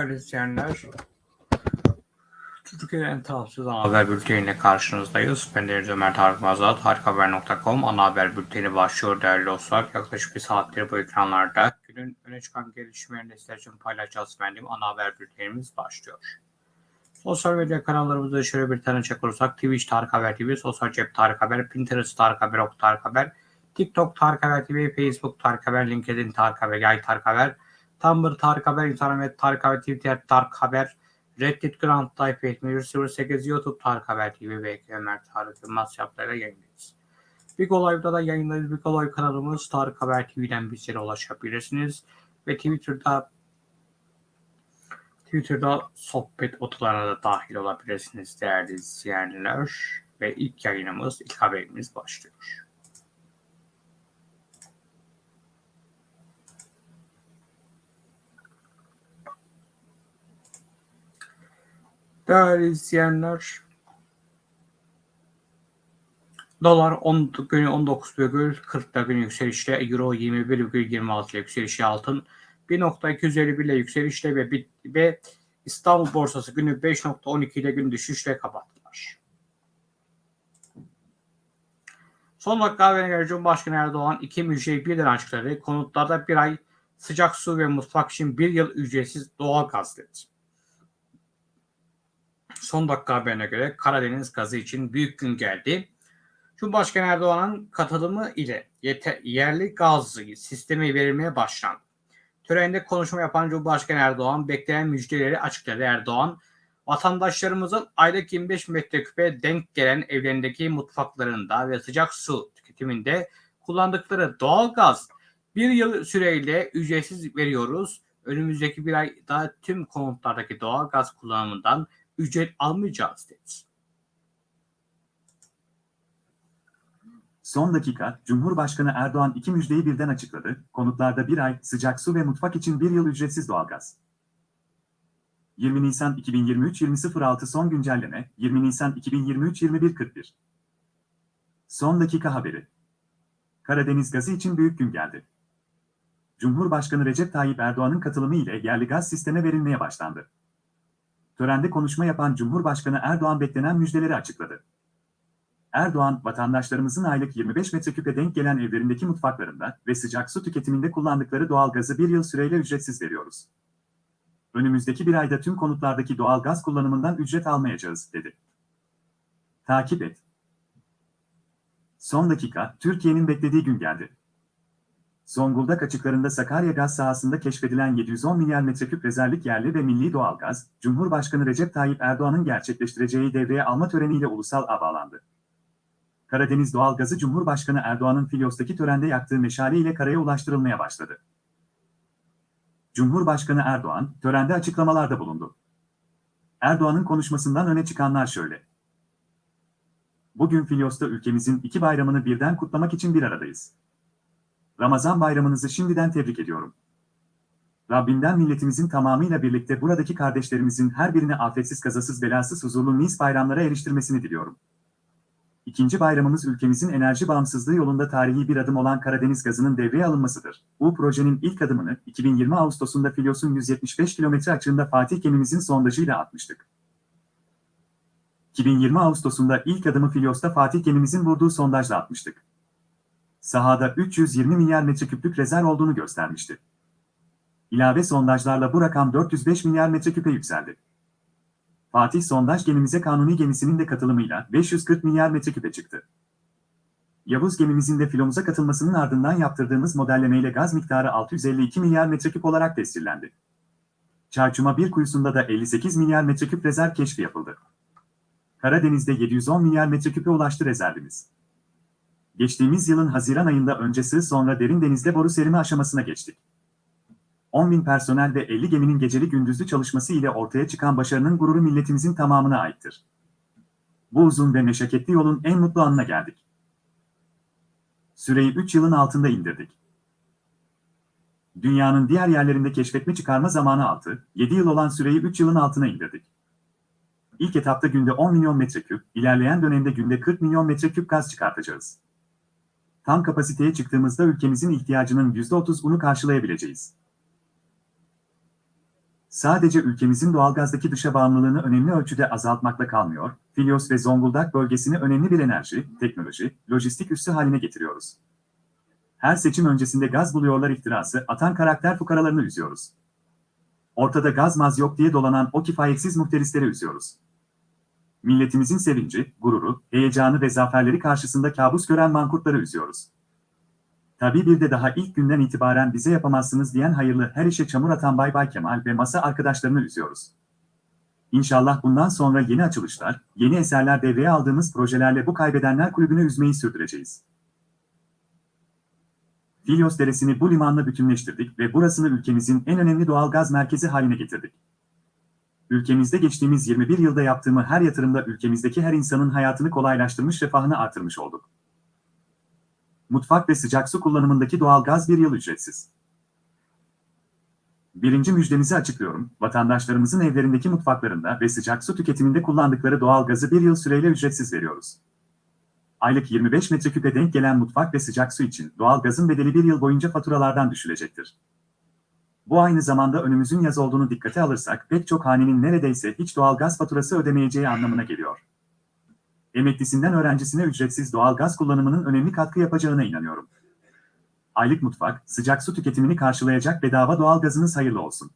Değerli izleyenler, Türkiye'nin en ana haber bülteniyle karşınızdayız. Ben Deniz Ömer Tarık Mazat, harikahaber.com ana haber bülteni başlıyor değerli dostlar. Yaklaşık bir saattir bu ekranlarda günün öne çıkan gelişmelerini sizler için paylaşacağız efendim. Ana haber bültenimiz başlıyor. Sosyal medya kanallarımızda şöyle bir tane çek olursak Twitch Tarık Haber TV, Sosyal Cep Tarık Haber, Pinterest Tarık Haber, Ok Tarık Haber, TikTok Tarık Haber TV, Facebook Tarık Haber, LinkedIn Tarık Haber, Yay Tarık Haber, Tumblr Tarık Haber, Internet Tarık Haber, Twitter Tarık Haber, Reddit Grand Type 7108, YouTube Tarık Haber TV ve Ömer Tarık Yılmaz yaplarıyla yayındayız. Big Olay'da da yayındayız. Big Olay kanalımız Tarık Haber TV'den bizlere ulaşabilirsiniz. Ve Twitter'da Twitter'da sohbet odalarına da dahil olabilirsiniz değerli izleyenler. Ve ilk yayınımız, ilk haberimiz başlıyor. Değerli izleyenler, dolar 10 günü 19,40'da gün yükselişle, euro 21,26 ile yükselişle altın 1.251 ile yükselişle ve, ve İstanbul borsası günü 5.12 ile gün düşüşle kapattılar. Son dakika haberine göre Cumhurbaşkanı Erdoğan iki müjdeyi birden açıkladı. Konutlarda bir ay sıcak su ve mutfak için bir yıl ücretsiz doğal gaz dedi. Son dakika haberine göre Karadeniz gazı için büyük gün geldi. Cumhurbaşkanı Erdoğan'ın katılımı ile yerli gaz sistemi verilmeye başlandı. Törende konuşma yapan Cumhurbaşkanı Erdoğan beklenen müjdeleri açıkladı. Erdoğan, vatandaşlarımızın aylık 25 metreküpe denk gelen evlerindeki mutfaklarında ve sıcak su tüketiminde kullandıkları doğal gaz bir yıl süreyle ücretsiz veriyoruz. Önümüzdeki bir ayda tüm konutlardaki doğal gaz kullanımından ücret almayacağız dedi. Son dakika, Cumhurbaşkanı Erdoğan iki müjdeyi birden açıkladı. Konutlarda bir ay, sıcak su ve mutfak için bir yıl ücretsiz doğalgaz. 20 Nisan 2023 20.06 son güncelleme, 20 Nisan 2023 21.41. Son dakika haberi. Karadeniz gazı için büyük gün geldi. Cumhurbaşkanı Recep Tayyip Erdoğan'ın katılımı ile yerli gaz sisteme verilmeye başlandı. Törende konuşma yapan Cumhurbaşkanı Erdoğan beklenen müjdeleri açıkladı. Erdoğan, vatandaşlarımızın aylık 25 metreküpe denk gelen evlerindeki mutfaklarında ve sıcak su tüketiminde kullandıkları doğal gazı bir yıl süreyle ücretsiz veriyoruz. Önümüzdeki bir ayda tüm konutlardaki doğal gaz kullanımından ücret almayacağız, dedi. Takip et. Son dakika, Türkiye'nin beklediği gün geldi. Zonguldak açıklarında Sakarya gaz sahasında keşfedilen 710 milyar metreküp rezervlik yerli ve milli doğalgaz, Cumhurbaşkanı Recep Tayyip Erdoğan'ın gerçekleştireceği devreye alma töreniyle ulusal ağ bağlandı. Karadeniz doğalgazı Cumhurbaşkanı Erdoğan'ın Filyos'taki törende yaktığı meşale ile karaya ulaştırılmaya başladı. Cumhurbaşkanı Erdoğan, törende açıklamalarda bulundu. Erdoğan'ın konuşmasından öne çıkanlar şöyle. Bugün Filyos'ta ülkemizin iki bayramını birden kutlamak için bir aradayız. Ramazan bayramınızı şimdiden tebrik ediyorum. Rabbimden milletimizin tamamıyla birlikte buradaki kardeşlerimizin her birine afetsiz kazasız belasız huzurlu mis bayramlara eriştirmesini diliyorum. İkinci bayramımız ülkemizin enerji bağımsızlığı yolunda tarihi bir adım olan Karadeniz gazının devreye alınmasıdır. Bu projenin ilk adımını 2020 Ağustos'unda Filyos'un 175 kilometre açığında Fatih gemimizin sondajıyla atmıştık. 2020 Ağustos'unda ilk adımı Filyos'ta Fatih gemimizin vurduğu sondajla atmıştık. Sahada 320 milyar metreküplük rezerv olduğunu göstermişti. İlave sondajlarla bu rakam 405 milyar metreküpe yükseldi. Fatih sondaj gemimize kanuni gemisinin de katılımıyla 540 milyar metreküpe çıktı. Yavuz gemimizin de filomuza katılmasının ardından yaptırdığımız modellemeyle gaz miktarı 652 milyar metreküp olarak tescillendi. Çarçuma bir kuyusunda da 58 milyar metreküp rezerv keşfi yapıldı. Karadeniz'de 710 milyar metreküpe ulaştı rezervimiz. Geçtiğimiz yılın Haziran ayında önce sığ sonra derin denizde boru serimi aşamasına geçtik. 10 bin personel ve 50 geminin geceli gündüzlü çalışması ile ortaya çıkan başarının gururu milletimizin tamamına aittir. Bu uzun ve meşakkatli yolun en mutlu anına geldik. Süreyi 3 yılın altında indirdik. Dünyanın diğer yerlerinde keşfetme çıkarma zamanı 6, 7 yıl olan süreyi 3 yılın altına indirdik. İlk etapta günde 10 milyon metreküp, ilerleyen dönemde günde 40 milyon metreküp gaz çıkartacağız. Tam kapasiteye çıktığımızda ülkemizin ihtiyacının %30'unu karşılayabileceğiz. Sadece ülkemizin doğalgazdaki dışa bağımlılığını önemli ölçüde azaltmakla kalmıyor, Filyos ve Zonguldak bölgesini önemli bir enerji, teknoloji, lojistik üssü haline getiriyoruz. Her seçim öncesinde gaz buluyorlar iftirası atan karakter fukaralarını üzüyoruz. Ortada gaz maz yok diye dolanan o kifayetsiz muhterisleri üzüyoruz. Milletimizin sevinci, gururu, heyecanı ve zaferleri karşısında kabus gören mankurtları üzüyoruz. Tabii bir de daha ilk günden itibaren bize yapamazsınız diyen hayırlı her işe çamur atan Bay Bay Kemal ve masa arkadaşlarını üzüyoruz. İnşallah bundan sonra yeni açılışlar, yeni eserler devreye aldığımız projelerle bu kaybedenler kulübünü üzmeyi sürdüreceğiz. Filyos Deresi'ni bu limanla bütünleştirdik ve burasını ülkemizin en önemli doğal gaz merkezi haline getirdik. Ülkemizde geçtiğimiz 21 yılda yaptığımı her yatırımda ülkemizdeki her insanın hayatını kolaylaştırmış, refahını artırmış olduk. Mutfak ve sıcak su kullanımındaki doğal gaz bir yıl ücretsiz. Birinci müjdemizi açıklıyorum. Vatandaşlarımızın evlerindeki mutfaklarında ve sıcak su tüketiminde kullandıkları doğal gazı bir yıl süreyle ücretsiz veriyoruz. Aylık 25 metreküpe denk gelen mutfak ve sıcak su için doğal gazın bedeli bir yıl boyunca faturalardan düşülecektir. Bu aynı zamanda önümüzün yaz olduğunu dikkate alırsak pek çok hanenin neredeyse hiç doğal gaz faturası ödemeyeceği anlamına geliyor. Emeklisinden öğrencisine ücretsiz doğal gaz kullanımının önemli katkı yapacağına inanıyorum. Aylık mutfak, sıcak su tüketimini karşılayacak bedava doğal gazınız hayırlı olsun.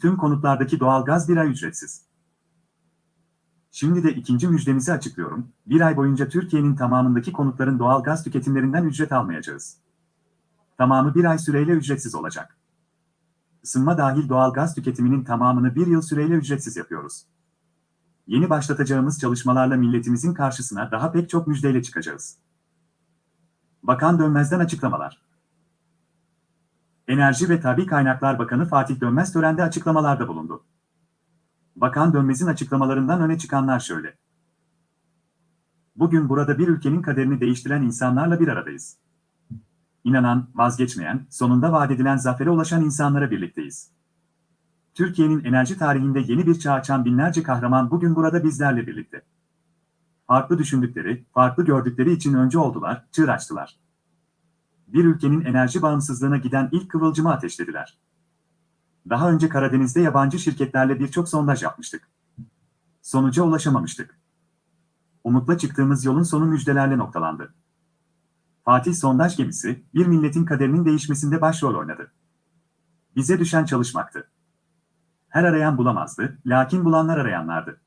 Tüm konutlardaki doğal gaz bir ay ücretsiz. Şimdi de ikinci müjdemizi açıklıyorum. Bir ay boyunca Türkiye'nin tamamındaki konutların doğal gaz tüketimlerinden ücret almayacağız. Tamamı bir ay süreyle ücretsiz olacak. Isınma dahil doğal gaz tüketiminin tamamını bir yıl süreyle ücretsiz yapıyoruz. Yeni başlatacağımız çalışmalarla milletimizin karşısına daha pek çok müjdeyle çıkacağız. Bakan Dönmez'den açıklamalar. Enerji ve Tabi Kaynaklar Bakanı Fatih Dönmez törende açıklamalarda bulundu. Bakan Dönmez'in açıklamalarından öne çıkanlar şöyle. Bugün burada bir ülkenin kaderini değiştiren insanlarla bir aradayız. İnanan, vazgeçmeyen, sonunda vaat edilen zafere ulaşan insanlara birlikteyiz. Türkiye'nin enerji tarihinde yeni bir çağ açan binlerce kahraman bugün burada bizlerle birlikte. Farklı düşündükleri, farklı gördükleri için önce oldular, çığır açtılar. Bir ülkenin enerji bağımsızlığına giden ilk kıvılcımı ateşlediler. Daha önce Karadeniz'de yabancı şirketlerle birçok sondaj yapmıştık. Sonuca ulaşamamıştık. Umutla çıktığımız yolun sonu müjdelerle noktalandı. Fatih sondaj gemisi, bir milletin kaderinin değişmesinde başrol oynadı. Bize düşen çalışmaktı. Her arayan bulamazdı, lakin bulanlar arayanlardı.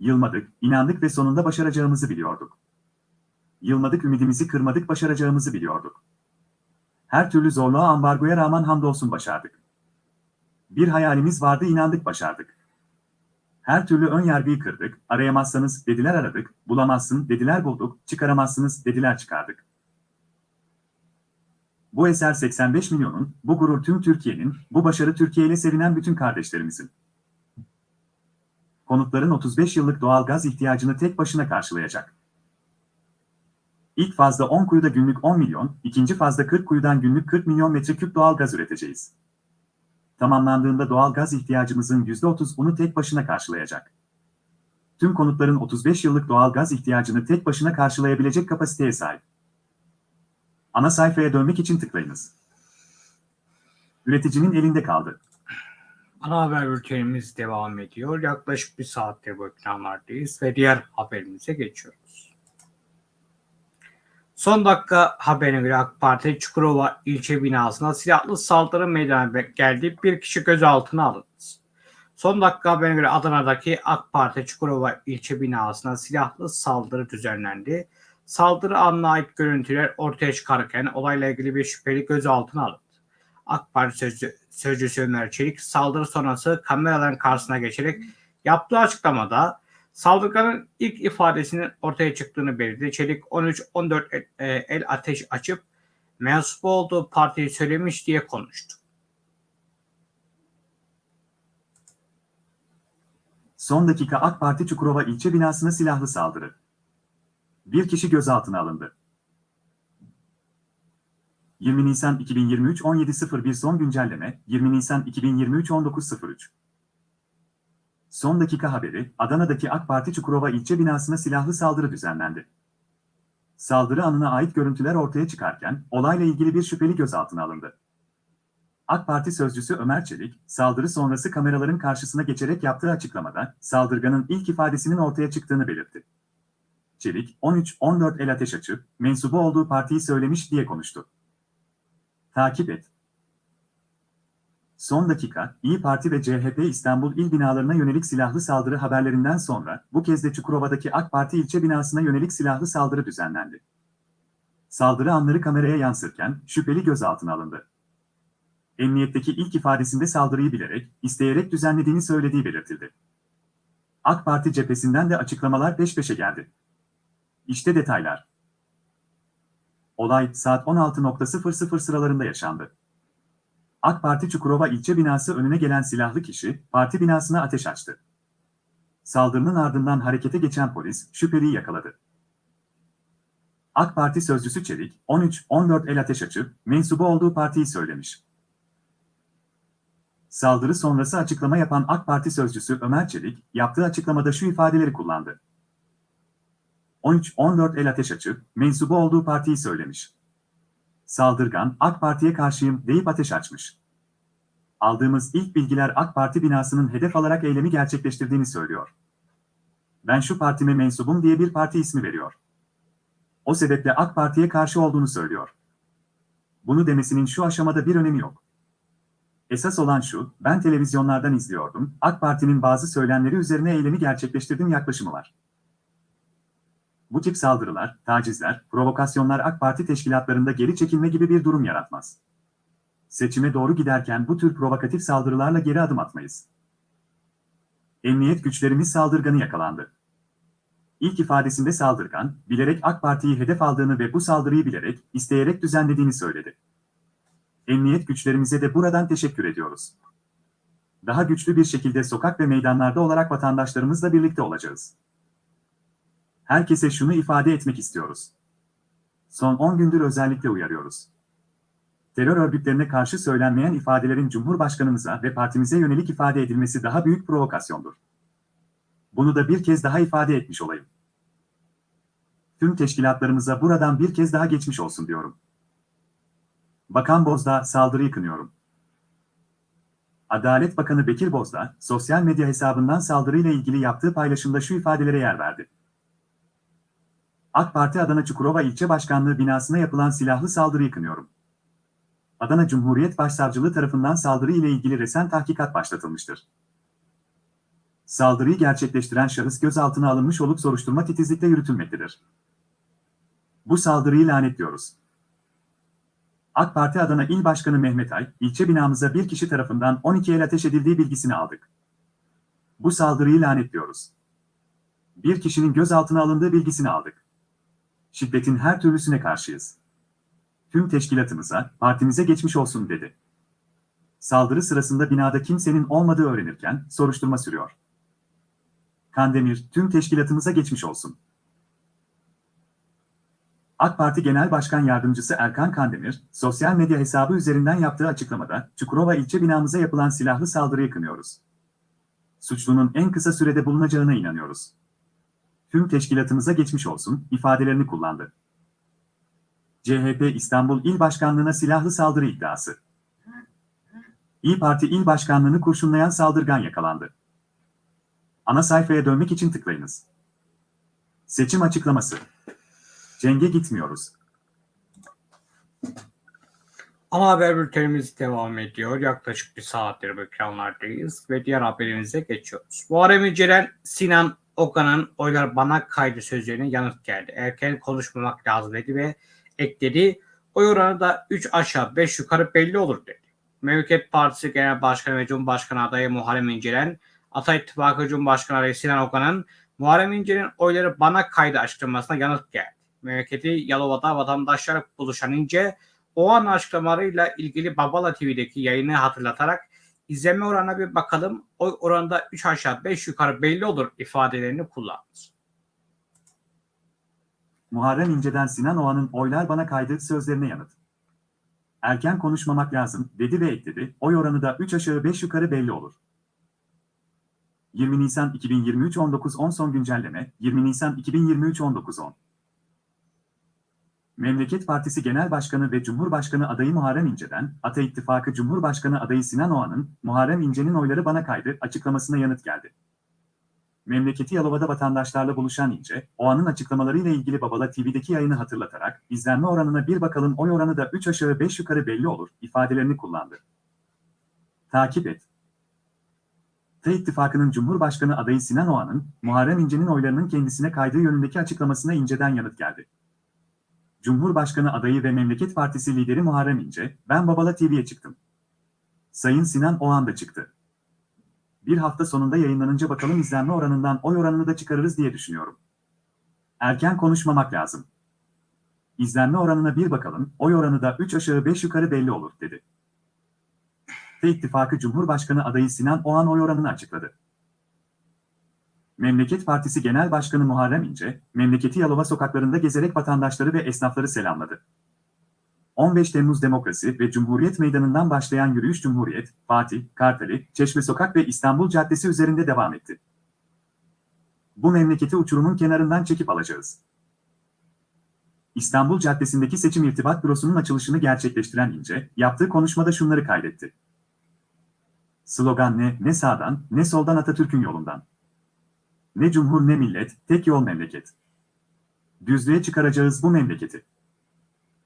Yılmadık, inandık ve sonunda başaracağımızı biliyorduk. Yılmadık, ümidimizi kırmadık, başaracağımızı biliyorduk. Her türlü zorluğa ambargoya rağmen hamdolsun başardık. Bir hayalimiz vardı, inandık, başardık. Her türlü ön yargıyı kırdık, arayamazsanız dediler aradık, bulamazsın dediler bulduk, çıkaramazsınız dediler çıkardık. Bu eser 85 milyonun, bu gurur tüm Türkiye'nin, bu başarı Türkiye ile sevinen bütün kardeşlerimizin. Konutların 35 yıllık doğal gaz ihtiyacını tek başına karşılayacak. İlk fazda 10 kuyuda günlük 10 milyon, ikinci fazda 40 kuyudan günlük 40 milyon metreküp doğal gaz üreteceğiz. Tamamlandığında doğal gaz ihtiyacımızın %30'unu tek başına karşılayacak. Tüm konutların 35 yıllık doğal gaz ihtiyacını tek başına karşılayabilecek kapasiteye sahip. Ana sayfaya dönmek için tıklayınız. Üreticinin elinde kaldı. Ana haber bültenimiz devam ediyor. Yaklaşık bir saattir bu ekranlardayız ve diğer haberimize geçiyoruz. Son dakika haberine göre AK Parti Çukurova ilçe binasına silahlı saldırı meydana geldi. Bir kişi gözaltına alındı. Son dakika haberine göre Adana'daki AK Parti Çukurova ilçe binasına silahlı saldırı düzenlendi. Saldırı anına ait görüntüler ortaya çıkarken olayla ilgili bir şüpheli gözaltına alındı. AK Parti sözcü, sözcüsü Ömer Çelik saldırı sonrası kameraların karşısına geçerek yaptığı açıklamada saldırganın ilk ifadesinin ortaya çıktığını belirtti. Çelik 13-14 el, e, el ateş açıp mensup olduğu partiyi söylemiş diye konuştu. Son dakika AK Parti Çukurova ilçe binasına silahlı saldırı. Bir kişi gözaltına alındı. 20 Nisan 2023 17.01 son güncelleme 20 Nisan 2023 19.03 Son dakika haberi Adana'daki AK Parti Çukurova ilçe binasına silahlı saldırı düzenlendi. Saldırı anına ait görüntüler ortaya çıkarken olayla ilgili bir şüpheli gözaltına alındı. AK Parti sözcüsü Ömer Çelik, saldırı sonrası kameraların karşısına geçerek yaptığı açıklamada, saldırganın ilk ifadesinin ortaya çıktığını belirtti. Çelik, 13-14 el ateş açıp, mensubu olduğu partiyi söylemiş diye konuştu. Takip et. Son dakika, İyi Parti ve CHP İstanbul il binalarına yönelik silahlı saldırı haberlerinden sonra, bu kez de Çukurova'daki AK Parti ilçe binasına yönelik silahlı saldırı düzenlendi. Saldırı anları kameraya yansırken, şüpheli gözaltına alındı. Emniyetteki ilk ifadesinde saldırıyı bilerek, isteyerek düzenlediğini söylediği belirtildi. AK Parti cephesinden de açıklamalar peş peşe geldi. İşte detaylar. Olay saat 16.00 sıralarında yaşandı. AK Parti Çukurova ilçe binası önüne gelen silahlı kişi, parti binasına ateş açtı. Saldırının ardından harekete geçen polis, şüpheliyi yakaladı. AK Parti sözcüsü Çelik, 13-14 el ateş açıp, mensubu olduğu partiyi söylemiş. Saldırı sonrası açıklama yapan AK Parti sözcüsü Ömer Çelik, yaptığı açıklamada şu ifadeleri kullandı. 13-14 el ateş açıp, mensubu olduğu partiyi söylemiş. Saldırgan, AK Parti'ye karşıyım deyip ateş açmış. Aldığımız ilk bilgiler AK Parti binasının hedef alarak eylemi gerçekleştirdiğini söylüyor. Ben şu partime mensubum diye bir parti ismi veriyor. O sebeple AK Parti'ye karşı olduğunu söylüyor. Bunu demesinin şu aşamada bir önemi yok. Esas olan şu, ben televizyonlardan izliyordum, AK Parti'nin bazı söylemleri üzerine eylemi gerçekleştirdim yaklaşımı var. Bu tip saldırılar, tacizler, provokasyonlar AK Parti teşkilatlarında geri çekilme gibi bir durum yaratmaz. Seçime doğru giderken bu tür provokatif saldırılarla geri adım atmayız. Emniyet güçlerimiz saldırganı yakalandı. İlk ifadesinde saldırgan, bilerek AK Parti'yi hedef aldığını ve bu saldırıyı bilerek, isteyerek düzenlediğini söyledi. Emniyet güçlerimize de buradan teşekkür ediyoruz. Daha güçlü bir şekilde sokak ve meydanlarda olarak vatandaşlarımızla birlikte olacağız. Herkese şunu ifade etmek istiyoruz. Son 10 gündür özellikle uyarıyoruz. Terör örgütlerine karşı söylenmeyen ifadelerin Cumhurbaşkanımıza ve partimize yönelik ifade edilmesi daha büyük provokasyondur. Bunu da bir kez daha ifade etmiş olayım. Tüm teşkilatlarımıza buradan bir kez daha geçmiş olsun diyorum. Bakan Bozdağ saldırıyı kınıyorum. Adalet Bakanı Bekir Bozdağ, sosyal medya hesabından saldırıyla ilgili yaptığı paylaşımda şu ifadelere yer verdi. AK Parti Adana Çukurova İlçe Başkanlığı binasına yapılan silahlı saldırıyı kınıyorum. Adana Cumhuriyet Başsavcılığı tarafından saldırı ile ilgili resen tahkikat başlatılmıştır. Saldırıyı gerçekleştiren şahıs gözaltına alınmış olup soruşturma titizlikle yürütülmektedir. Bu saldırıyı lanetliyoruz. AK Parti Adana İl Başkanı Mehmet Ay, ilçe binamıza bir kişi tarafından 12 el ateş edildiği bilgisini aldık. Bu saldırıyı lanetliyoruz. Bir kişinin gözaltına alındığı bilgisini aldık. Şiddetin her türlüsüne karşıyız. Tüm teşkilatımıza, partimize geçmiş olsun dedi. Saldırı sırasında binada kimsenin olmadığı öğrenirken soruşturma sürüyor. Kandemir, tüm teşkilatımıza geçmiş olsun. AK Parti Genel Başkan Yardımcısı Erkan Kandemir, sosyal medya hesabı üzerinden yaptığı açıklamada, Çukurova ilçe binamıza yapılan silahlı saldırıyı kınıyoruz. Suçlunun en kısa sürede bulunacağına inanıyoruz. Tüm teşkilatımıza geçmiş olsun, ifadelerini kullandı. CHP İstanbul İl Başkanlığı'na silahlı saldırı iddiası. İyi Parti İl Başkanlığı'nı kurşunlayan saldırgan yakalandı. Ana sayfaya dönmek için tıklayınız. Seçim açıklaması. Cenge gitmiyoruz. Ana haber bültenimiz devam ediyor. Yaklaşık bir saattir bu ekranlardayız ve diğer haberimize geçiyoruz. Muharrem İnce'den Sinan Okan'ın oylar bana kaydı sözlerine yanıt geldi. Erken konuşmamak lazım dedi ve ekledi. Oy oranı da 3 aşağı 5 yukarı belli olur dedi. Memleket Partisi Genel Başkanı ve Cumhurbaşkanı adayı Muharrem İnce'den Ata İttifakı Cumhurbaşkanı adayı Sinan Okan'ın Muharrem İnce'nin oyları bana kaydı açıklamasına yanıt geldi. Memleketi Yalova'da vatandaşlar buluşan İnce, o an açıklamalarıyla ilgili Babala TV'deki yayını hatırlatarak izleme oranına bir bakalım. Oy oranında 3 aşağı 5 yukarı belli olur ifadelerini kullandı. Muharrem İnce'den Sinan Oğan'ın oylar bana kaydı sözlerine yanıt. Erken konuşmamak lazım dedi ve ekledi. Oy oranı da 3 aşağı 5 yukarı belli olur. 20 Nisan 2023 19.10 son güncelleme 20 Nisan 2023 19.10 Memleket Partisi Genel Başkanı ve Cumhurbaşkanı adayı Muharrem İnce'den, Ata İttifakı Cumhurbaşkanı adayı Sinan Oğan'ın, Muharrem İnce'nin oyları bana kaydı açıklamasına yanıt geldi. Memleketi Yalova'da vatandaşlarla buluşan İnce, Oğan'ın açıklamalarıyla ilgili Babala TV'deki yayını hatırlatarak, izlenme oranına bir bakalım oy oranı da 3 aşağı 5 yukarı belli olur, ifadelerini kullandı. Takip et. T İttifakı'nın Cumhurbaşkanı adayı Sinan Oğan'ın, Muharrem İnce'nin oylarının kendisine kaydığı yönündeki açıklamasına İnce'den yanıt geldi. Cumhurbaşkanı adayı ve Memleket Partisi lideri Muharrem İnce, ben Babala TV'ye çıktım. Sayın Sinan Oğan da çıktı. Bir hafta sonunda yayınlanınca bakalım izlenme oranından oy oranını da çıkarırız diye düşünüyorum. Erken konuşmamak lazım. İzlenme oranına bir bakalım, oy oranı da 3 aşağı 5 yukarı belli olur, dedi. T İttifakı Cumhurbaşkanı adayı Sinan Oğan oy oranını açıkladı. Memleket Partisi Genel Başkanı Muharrem İnce, memleketi Yalova sokaklarında gezerek vatandaşları ve esnafları selamladı. 15 Temmuz Demokrasi ve Cumhuriyet Meydanı'ndan başlayan yürüyüş Cumhuriyet, Fatih, Kartali, Çeşme Sokak ve İstanbul Caddesi üzerinde devam etti. Bu memleketi uçurumun kenarından çekip alacağız. İstanbul Caddesi'ndeki seçim irtibat bürosunun açılışını gerçekleştiren İnce, yaptığı konuşmada şunları kaydetti. Slogan ne, ne sağdan, ne soldan Atatürk'ün yolundan. Ne cumhur ne millet, tek yol memleket. Düzlüğe çıkaracağız bu memleketi.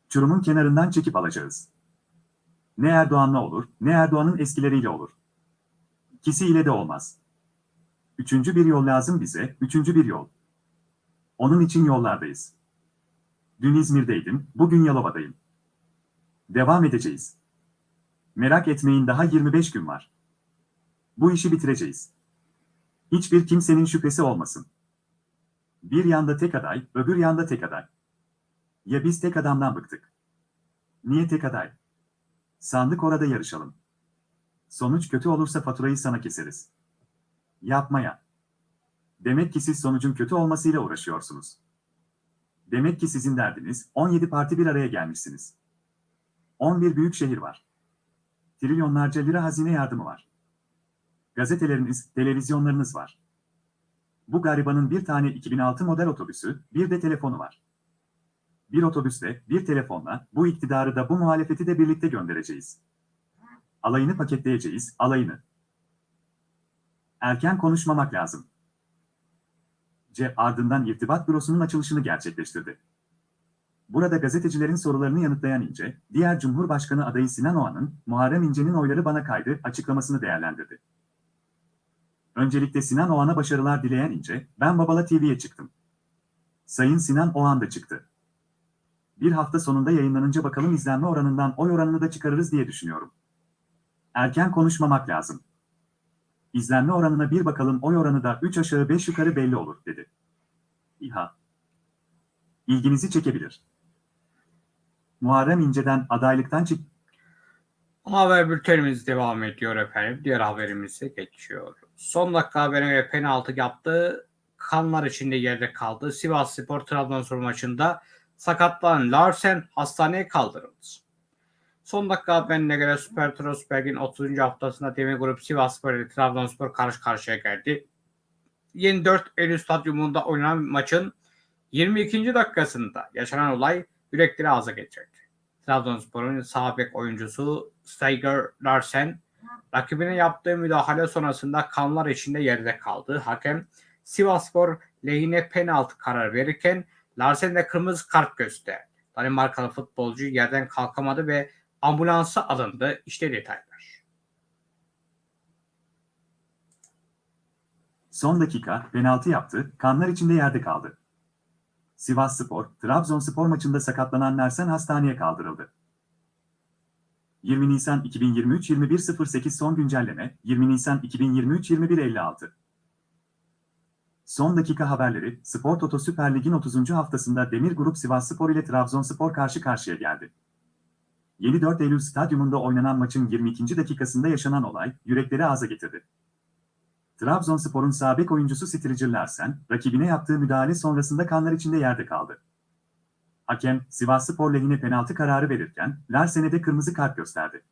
Çurumun kenarından çekip alacağız. Ne Erdoğan'la olur, ne Erdoğan'ın eskileriyle olur. İkisi ile de olmaz. Üçüncü bir yol lazım bize, üçüncü bir yol. Onun için yollardayız. Dün İzmir'deydim, bugün Yalova'dayım. Devam edeceğiz. Merak etmeyin daha 25 gün var. Bu işi bitireceğiz. Hiçbir kimsenin şüphesi olmasın. Bir yanda tek aday, öbür yanda tek aday. Ya biz tek adamdan bıktık. Niye tek aday? Sandık orada yarışalım. Sonuç kötü olursa faturayı sana keseriz. Yapmaya. Demek ki siz sonucun kötü olmasıyla uğraşıyorsunuz. Demek ki sizin derdiniz 17 parti bir araya gelmişsiniz. 11 büyük şehir var. Trilyonlarca lira hazine yardımı var. Gazeteleriniz, televizyonlarınız var. Bu garibanın bir tane 2006 model otobüsü, bir de telefonu var. Bir otobüsle, bir telefonla bu iktidarı da bu muhalefeti de birlikte göndereceğiz. Alayını paketleyeceğiz, alayını. Erken konuşmamak lazım. C. Ardından irtibat bürosunun açılışını gerçekleştirdi. Burada gazetecilerin sorularını yanıtlayan İnce, diğer Cumhurbaşkanı adayı Sinan Oğan'ın, Muharrem İnce'nin oyları bana kaydı açıklamasını değerlendirdi. Öncelikle Sinan Oğan'a başarılar dileyen İnce, ben Babala TV'ye çıktım. Sayın Sinan Oğan da çıktı. Bir hafta sonunda yayınlanınca bakalım izlenme oranından oy oranını da çıkarırız diye düşünüyorum. Erken konuşmamak lazım. İzlenme oranına bir bakalım oy oranı da 3 aşağı 5 yukarı belli olur, dedi. İHA. İlginizi çekebilir. Muharrem İnce'den adaylıktan çık... Haber bültenimiz devam ediyor efendim. Diğer haberimize geçiyor. Son dakika haberine göre penaltı yaptı. Kanlar içinde yerde kaldı. Sivas Spor Trabzonspor maçında sakatlanan Larsen hastaneye kaldırıldı. Son dakika haberine göre Süper Trosberg'in 30. haftasında Demir Grup Sivas Spor ile Trabzonspor karşı karşıya geldi. Yeni 4 Eylül stadyumunda oynanan maçın 22. dakikasında yaşanan olay yürekleri ağza getirdi. Trabzonspor'un sağ bek oyuncusu Steiger Larsen rakibine yaptığı müdahale sonrasında kanlar içinde yerde kaldı. Hakem Sivasspor lehine penaltı karar verirken Larsen de kırmızı kart gösterdi. Danimarkalı futbolcu yerden kalkamadı ve ambulansa alındı. İşte detaylar. Son dakika penaltı yaptı, kanlar içinde yerde kaldı. Sivas Spor, Trabzonspor maçında sakatlanan Larsen hastaneye kaldırıldı. 20 Nisan 2023 21.08 son güncelleme 20 Nisan 2023 21.56 Son dakika haberleri Spor Toto Süper Lig'in 30. haftasında Demir Grup Sivasspor ile Trabzonspor karşı karşıya geldi. 24 Eylül stadyumunda oynanan maçın 22. dakikasında yaşanan olay yürekleri ağza getirdi. Trabzonspor'un sağ bek oyuncusu Striger Larsen, rakibine yaptığı müdahale sonrasında kanlar içinde yerde kaldı. Hakem, Sivasspor lehine penaltı kararı verirken, Larsen'e de kırmızı kart gösterdi.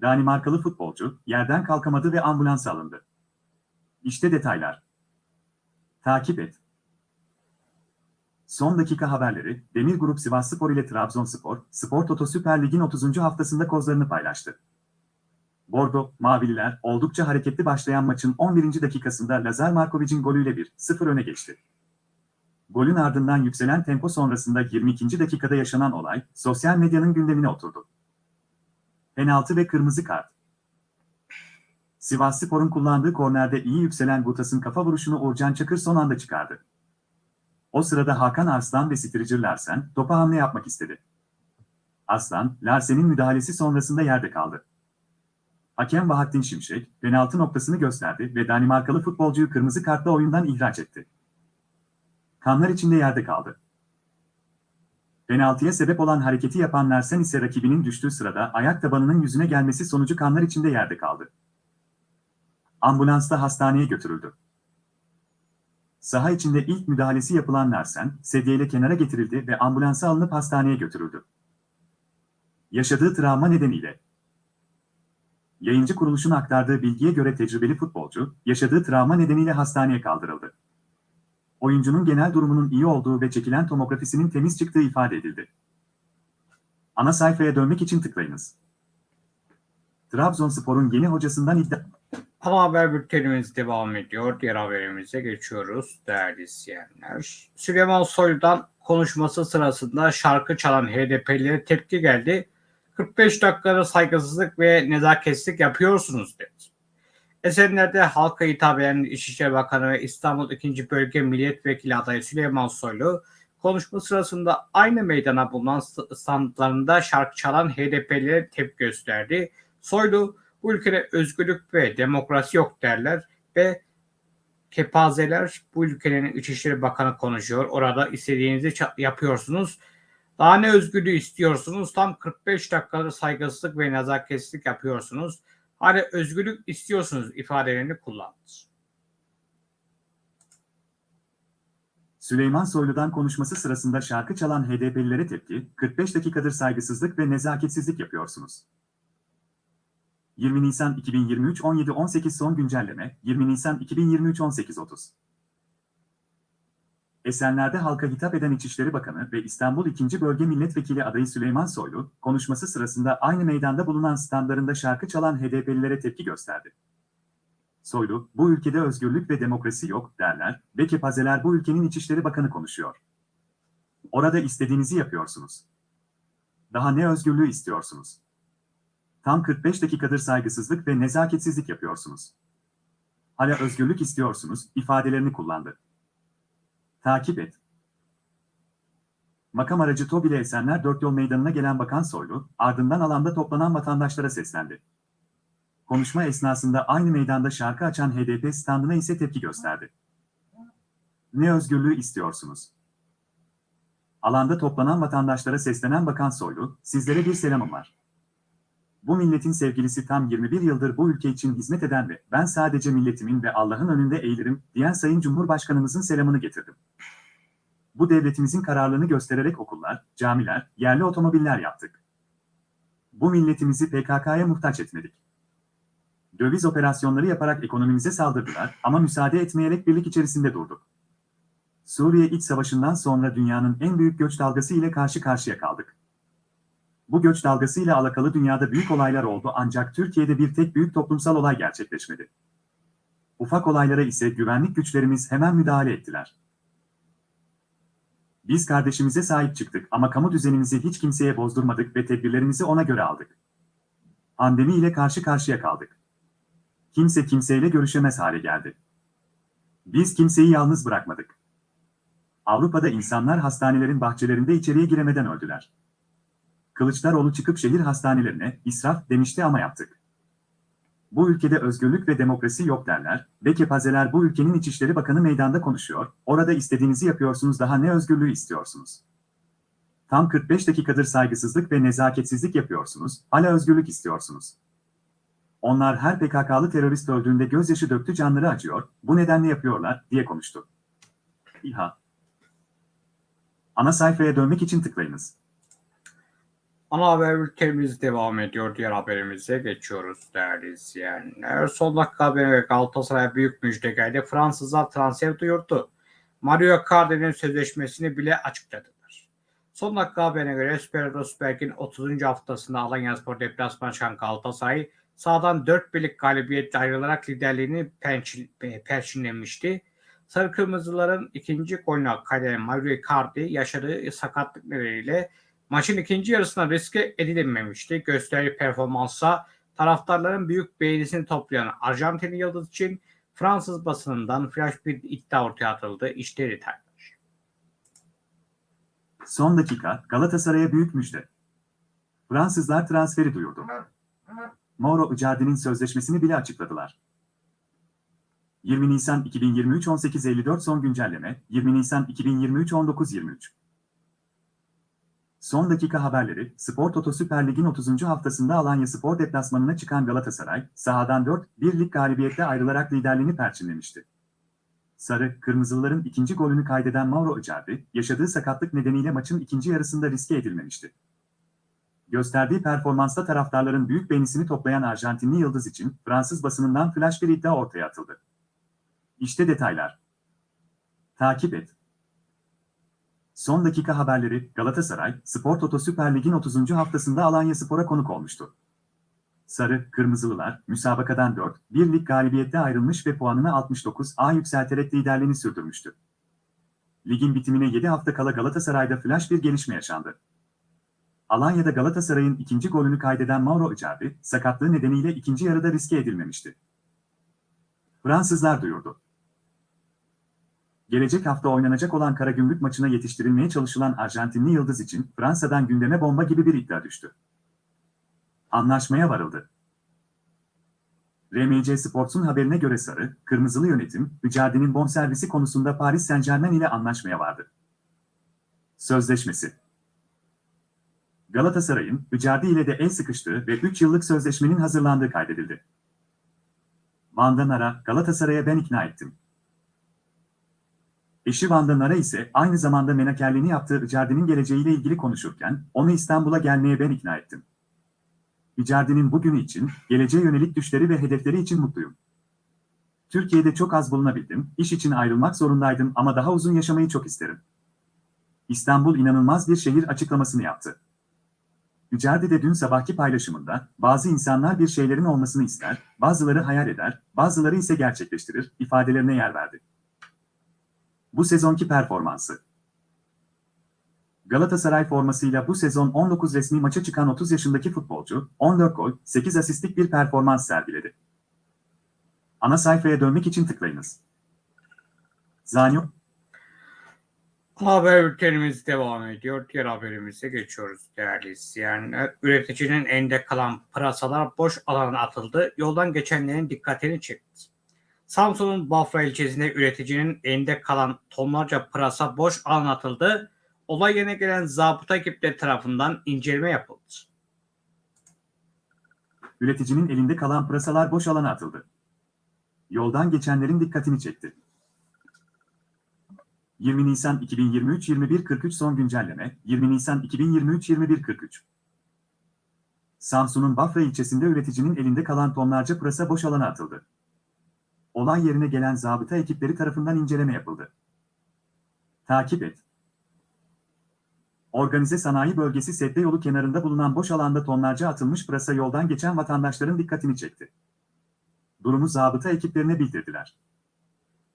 Danimarkalı futbolcu, yerden kalkamadı ve ambulans alındı. İşte detaylar. Takip et. Son dakika haberleri, Demir Grup Sivasspor ile Trabzonspor, Spor Toto Süper Lig'in 30. haftasında kozlarını paylaştı. Bordo, Mavililer oldukça hareketli başlayan maçın 11. dakikasında Lazar Markovic'in golüyle 1-0 öne geçti. Golün ardından yükselen tempo sonrasında 22. dakikada yaşanan olay, sosyal medyanın gündemine oturdu. Penaltı ve kırmızı kart. Sivasspor'un kullandığı kornerde iyi yükselen Gutas'ın kafa vuruşunu Uğurcan Çakır son anda çıkardı. O sırada Hakan Arslan ve Stricer Larsen topa hamle yapmak istedi. Arslan, Larsen'in müdahalesi sonrasında yerde kaldı. Hakem Bahattin Şimşek, penaltı noktasını gösterdi ve Danimarkalı futbolcuyu kırmızı kartla oyundan ihraç etti. Kanlar içinde yerde kaldı. Penaltıya sebep olan hareketi yapan Larsen ise rakibinin düştüğü sırada ayak tabanının yüzüne gelmesi sonucu kanlar içinde yerde kaldı. Ambulansla hastaneye götürüldü. Saha içinde ilk müdahalesi yapılan Larsen, sedyeyle kenara getirildi ve ambulansa alınıp hastaneye götürüldü. Yaşadığı travma nedeniyle Yayıncı kuruluşun aktardığı bilgiye göre tecrübeli futbolcu, yaşadığı travma nedeniyle hastaneye kaldırıldı. Oyuncunun genel durumunun iyi olduğu ve çekilen tomografisinin temiz çıktığı ifade edildi. Ana sayfaya dönmek için tıklayınız. Trabzonspor'un yeni hocasından iddia... Ana haber bültenimiz devam ediyor. Diğer haberimize geçiyoruz değerli izleyenler. Süleyman Soylu'dan konuşması sırasında şarkı çalan HDP'lilere tepki geldi. 45 dakikada saygısızlık ve nezaketsizlik yapıyorsunuz dedi. Esenler'de halka hitap eden İçişleri Bakanı ve İstanbul 2. Bölge Milletvekili adayı Süleyman Soylu konuşma sırasında aynı meydana bulunan standlarında şarkı çalan HDP'lilere tepki gösterdi. Soylu bu ülkede özgürlük ve demokrasi yok derler ve kepazeler bu ülkenin İçişleri Bakanı konuşuyor. Orada istediğinizi yapıyorsunuz. Daha ne özgürlüğü istiyorsunuz? Tam 45 dakikada saygısızlık ve nezaketsizlik yapıyorsunuz. Hani özgürlük istiyorsunuz ifadelerini kullandı. Süleyman Soylu'dan konuşması sırasında şarkı çalan HDP'lilere tepki, 45 dakikadır saygısızlık ve nezaketsizlik yapıyorsunuz. 20 Nisan 2023 17-18 son güncelleme, 20 Nisan 2023 18-30 Esenler'de halka hitap eden İçişleri Bakanı ve İstanbul 2. Bölge Milletvekili adayı Süleyman Soylu, konuşması sırasında aynı meydanda bulunan standlarında şarkı çalan HDP'lilere tepki gösterdi. Soylu, bu ülkede özgürlük ve demokrasi yok derler ve kepazeler bu ülkenin İçişleri Bakanı konuşuyor. Orada istediğinizi yapıyorsunuz. Daha ne özgürlüğü istiyorsunuz? Tam 45 dakikadır saygısızlık ve nezaketsizlik yapıyorsunuz. Hala özgürlük istiyorsunuz ifadelerini kullandı. Takip et. Makam aracı TOB ile Esenler Dört Yol Meydanı'na gelen Bakan Soylu, ardından alanda toplanan vatandaşlara seslendi. Konuşma esnasında aynı meydanda şarkı açan HDP standına ise tepki gösterdi. Ne özgürlüğü istiyorsunuz? Alanda toplanan vatandaşlara seslenen Bakan Soylu, sizlere bir selamım var. Bu milletin sevgilisi tam 21 yıldır bu ülke için hizmet eden ve ben sadece milletimin ve Allah'ın önünde eğilirim diyen Sayın Cumhurbaşkanımızın selamını getirdim. Bu devletimizin kararlılığını göstererek okullar, camiler, yerli otomobiller yaptık. Bu milletimizi PKK'ya muhtaç etmedik. Döviz operasyonları yaparak ekonomimize saldırdılar ama müsaade etmeyerek birlik içerisinde durduk. Suriye iç savaşından sonra dünyanın en büyük göç dalgası ile karşı karşıya kaldık. Bu göç dalgasıyla alakalı dünyada büyük olaylar oldu ancak Türkiye'de bir tek büyük toplumsal olay gerçekleşmedi. Ufak olaylara ise güvenlik güçlerimiz hemen müdahale ettiler. Biz kardeşimize sahip çıktık ama kamu düzenimizi hiç kimseye bozdurmadık ve tedbirlerimizi ona göre aldık. Pandemi ile karşı karşıya kaldık. Kimse kimseyle görüşemez hale geldi. Biz kimseyi yalnız bırakmadık. Avrupa'da insanlar hastanelerin bahçelerinde içeriye giremeden öldüler. Kılıçdaroğlu çıkıp şehir hastanelerine israf demişti ama yaptık. Bu ülkede özgürlük ve demokrasi yok derler ve kepazeler bu ülkenin İçişleri Bakanı meydanda konuşuyor, orada istediğinizi yapıyorsunuz daha ne özgürlüğü istiyorsunuz? Tam 45 dakikadır saygısızlık ve nezaketsizlik yapıyorsunuz, hala özgürlük istiyorsunuz. Onlar her PKK'lı terörist öldüğünde gözyaşı döktü canları acıyor, bu nedenle yapıyorlar, diye konuştu. İHA Ana sayfaya dönmek için tıklayınız. Ana haber bültenimiz devam ediyor. Diğer haberimize geçiyoruz değerli izleyenler. Son dakika haberi Galatasaray büyük müjde geldi. Fransızlar transfer duyurdu. Mario Icardi'nin sözleşmesini bile açıkladılar. Son dakika haberine göre Süper Rosberg'in 30. haftasında Alanyaspor deplasman çıkan Galatasaray sağdan 4 birlik galibiyetle ayrılarak liderliğini pençil, e, perçinlemişti. Sarı Kırmızıların ikinci golünü kaydeden Mario Icardi yaşadığı sakatlık nedeniyle maçın ikinci yarısına riske edilememişti. Gösterdiği performansa taraftarların büyük beğenisini toplayan Arjantinli yıldız için Fransız basınından flash bir iddia ortaya atıldı. İşte detaylar. Son dakika Galatasaray'a büyük müjde. Fransızlar transferi duyurdu. Mauro Icardi'nin sözleşmesini bile açıkladılar. 20 Nisan 2023 18.54 son güncelleme 20 Nisan 2023 19.23 Son dakika haberleri, Spor Toto Süper Lig'in 30. haftasında Alanya Spor deplasmanına çıkan Galatasaray, sahadan 4-1 lig galibiyette ayrılarak liderliğini perçinlemişti. Sarı, Kırmızılıların ikinci golünü kaydeden Mauro Icardi, yaşadığı sakatlık nedeniyle maçın ikinci yarısında riske edilmemişti. Gösterdiği performansta taraftarların büyük beğenisini toplayan Arjantinli yıldız için Fransız basınından flash bir iddia ortaya atıldı. İşte detaylar. Takip et. Son dakika haberleri Galatasaray, Spor Toto Süper Lig'in 30. haftasında Alanya Spor'a konuk olmuştu. Sarı, Kırmızılılar, müsabakadan 4, 1 lig galibiyette ayrılmış ve puanını 69 A yükselterek liderliğini sürdürmüştü. Ligin bitimine 7 hafta kala Galatasaray'da flash bir gelişme yaşandı. Alanya'da Galatasaray'ın ikinci golünü kaydeden Mauro Icardi, sakatlığı nedeniyle ikinci yarıda riske edilmemişti. Fransızlar duyurdu. Gelecek hafta oynanacak olan Karagümrük maçına yetiştirilmeye çalışılan Arjantinli yıldız için Fransa'dan gündeme bomba gibi bir iddia düştü. Anlaşmaya varıldı. RMC Sports'un haberine göre Sarı, Kırmızılı yönetim, Icardi'nin bonservisi konusunda Paris Saint-Germain ile anlaşmaya vardı. Sözleşmesi Galatasaray'ın Icardi ile de el sıkıştığı ve 3 yıllık sözleşmenin hazırlandığı kaydedildi. Van'dan Ara, Galatasaray'a ben ikna ettim. Eşi Van'dan Ara ise aynı zamanda menakerliğini yaptığı Icardi'nin geleceğiyle ilgili konuşurken, onu İstanbul'a gelmeye ben ikna ettim. Icardi'nin bugünü için, geleceğe yönelik düşleri ve hedefleri için mutluyum. Türkiye'de çok az bulunabildim, iş için ayrılmak zorundaydım ama daha uzun yaşamayı çok isterim. İstanbul inanılmaz bir şehir açıklamasını yaptı. Icardi de dün sabahki paylaşımında, bazı insanlar bir şeylerin olmasını ister, bazıları hayal eder, bazıları ise gerçekleştirir, ifadelerine yer verdi. Bu sezonki performansı Galatasaray formasıyla bu sezon 19 resmi maça çıkan 30 yaşındaki futbolcu, 14 gol, 8 asistlik bir performans sergiledi. Ana sayfaya dönmek için tıklayınız. Zanyo, Haber bültenimiz devam ediyor. Diğer haberimize geçiyoruz değerli izleyenler. Üreticinin elinde kalan pırasalar boş alana atıldı. Yoldan geçenlerin dikkatini çekti. Samsun'un Bafra ilçesinde üreticinin elinde kalan tonlarca pırasa boş alana atıldı. Olay yerine gelen zabıta ekipleri tarafından inceleme yapıldı. üreticinin elinde kalan pırasalar boş alana atıldı. Yoldan geçenlerin dikkatini çekti. 20 Nisan 2023 21.43 son güncelleme 20 Nisan 2023 21.43 Samsun'un Bafra ilçesinde üreticinin elinde kalan tonlarca pırasa boş alana atıldı. Olay yerine gelen zabıta ekipleri tarafından inceleme yapıldı. Takip et. Organize sanayi bölgesi Sedde yolu kenarında bulunan boş alanda tonlarca atılmış pırasa yoldan geçen vatandaşların dikkatini çekti. Durumu zabıta ekiplerine bildirdiler.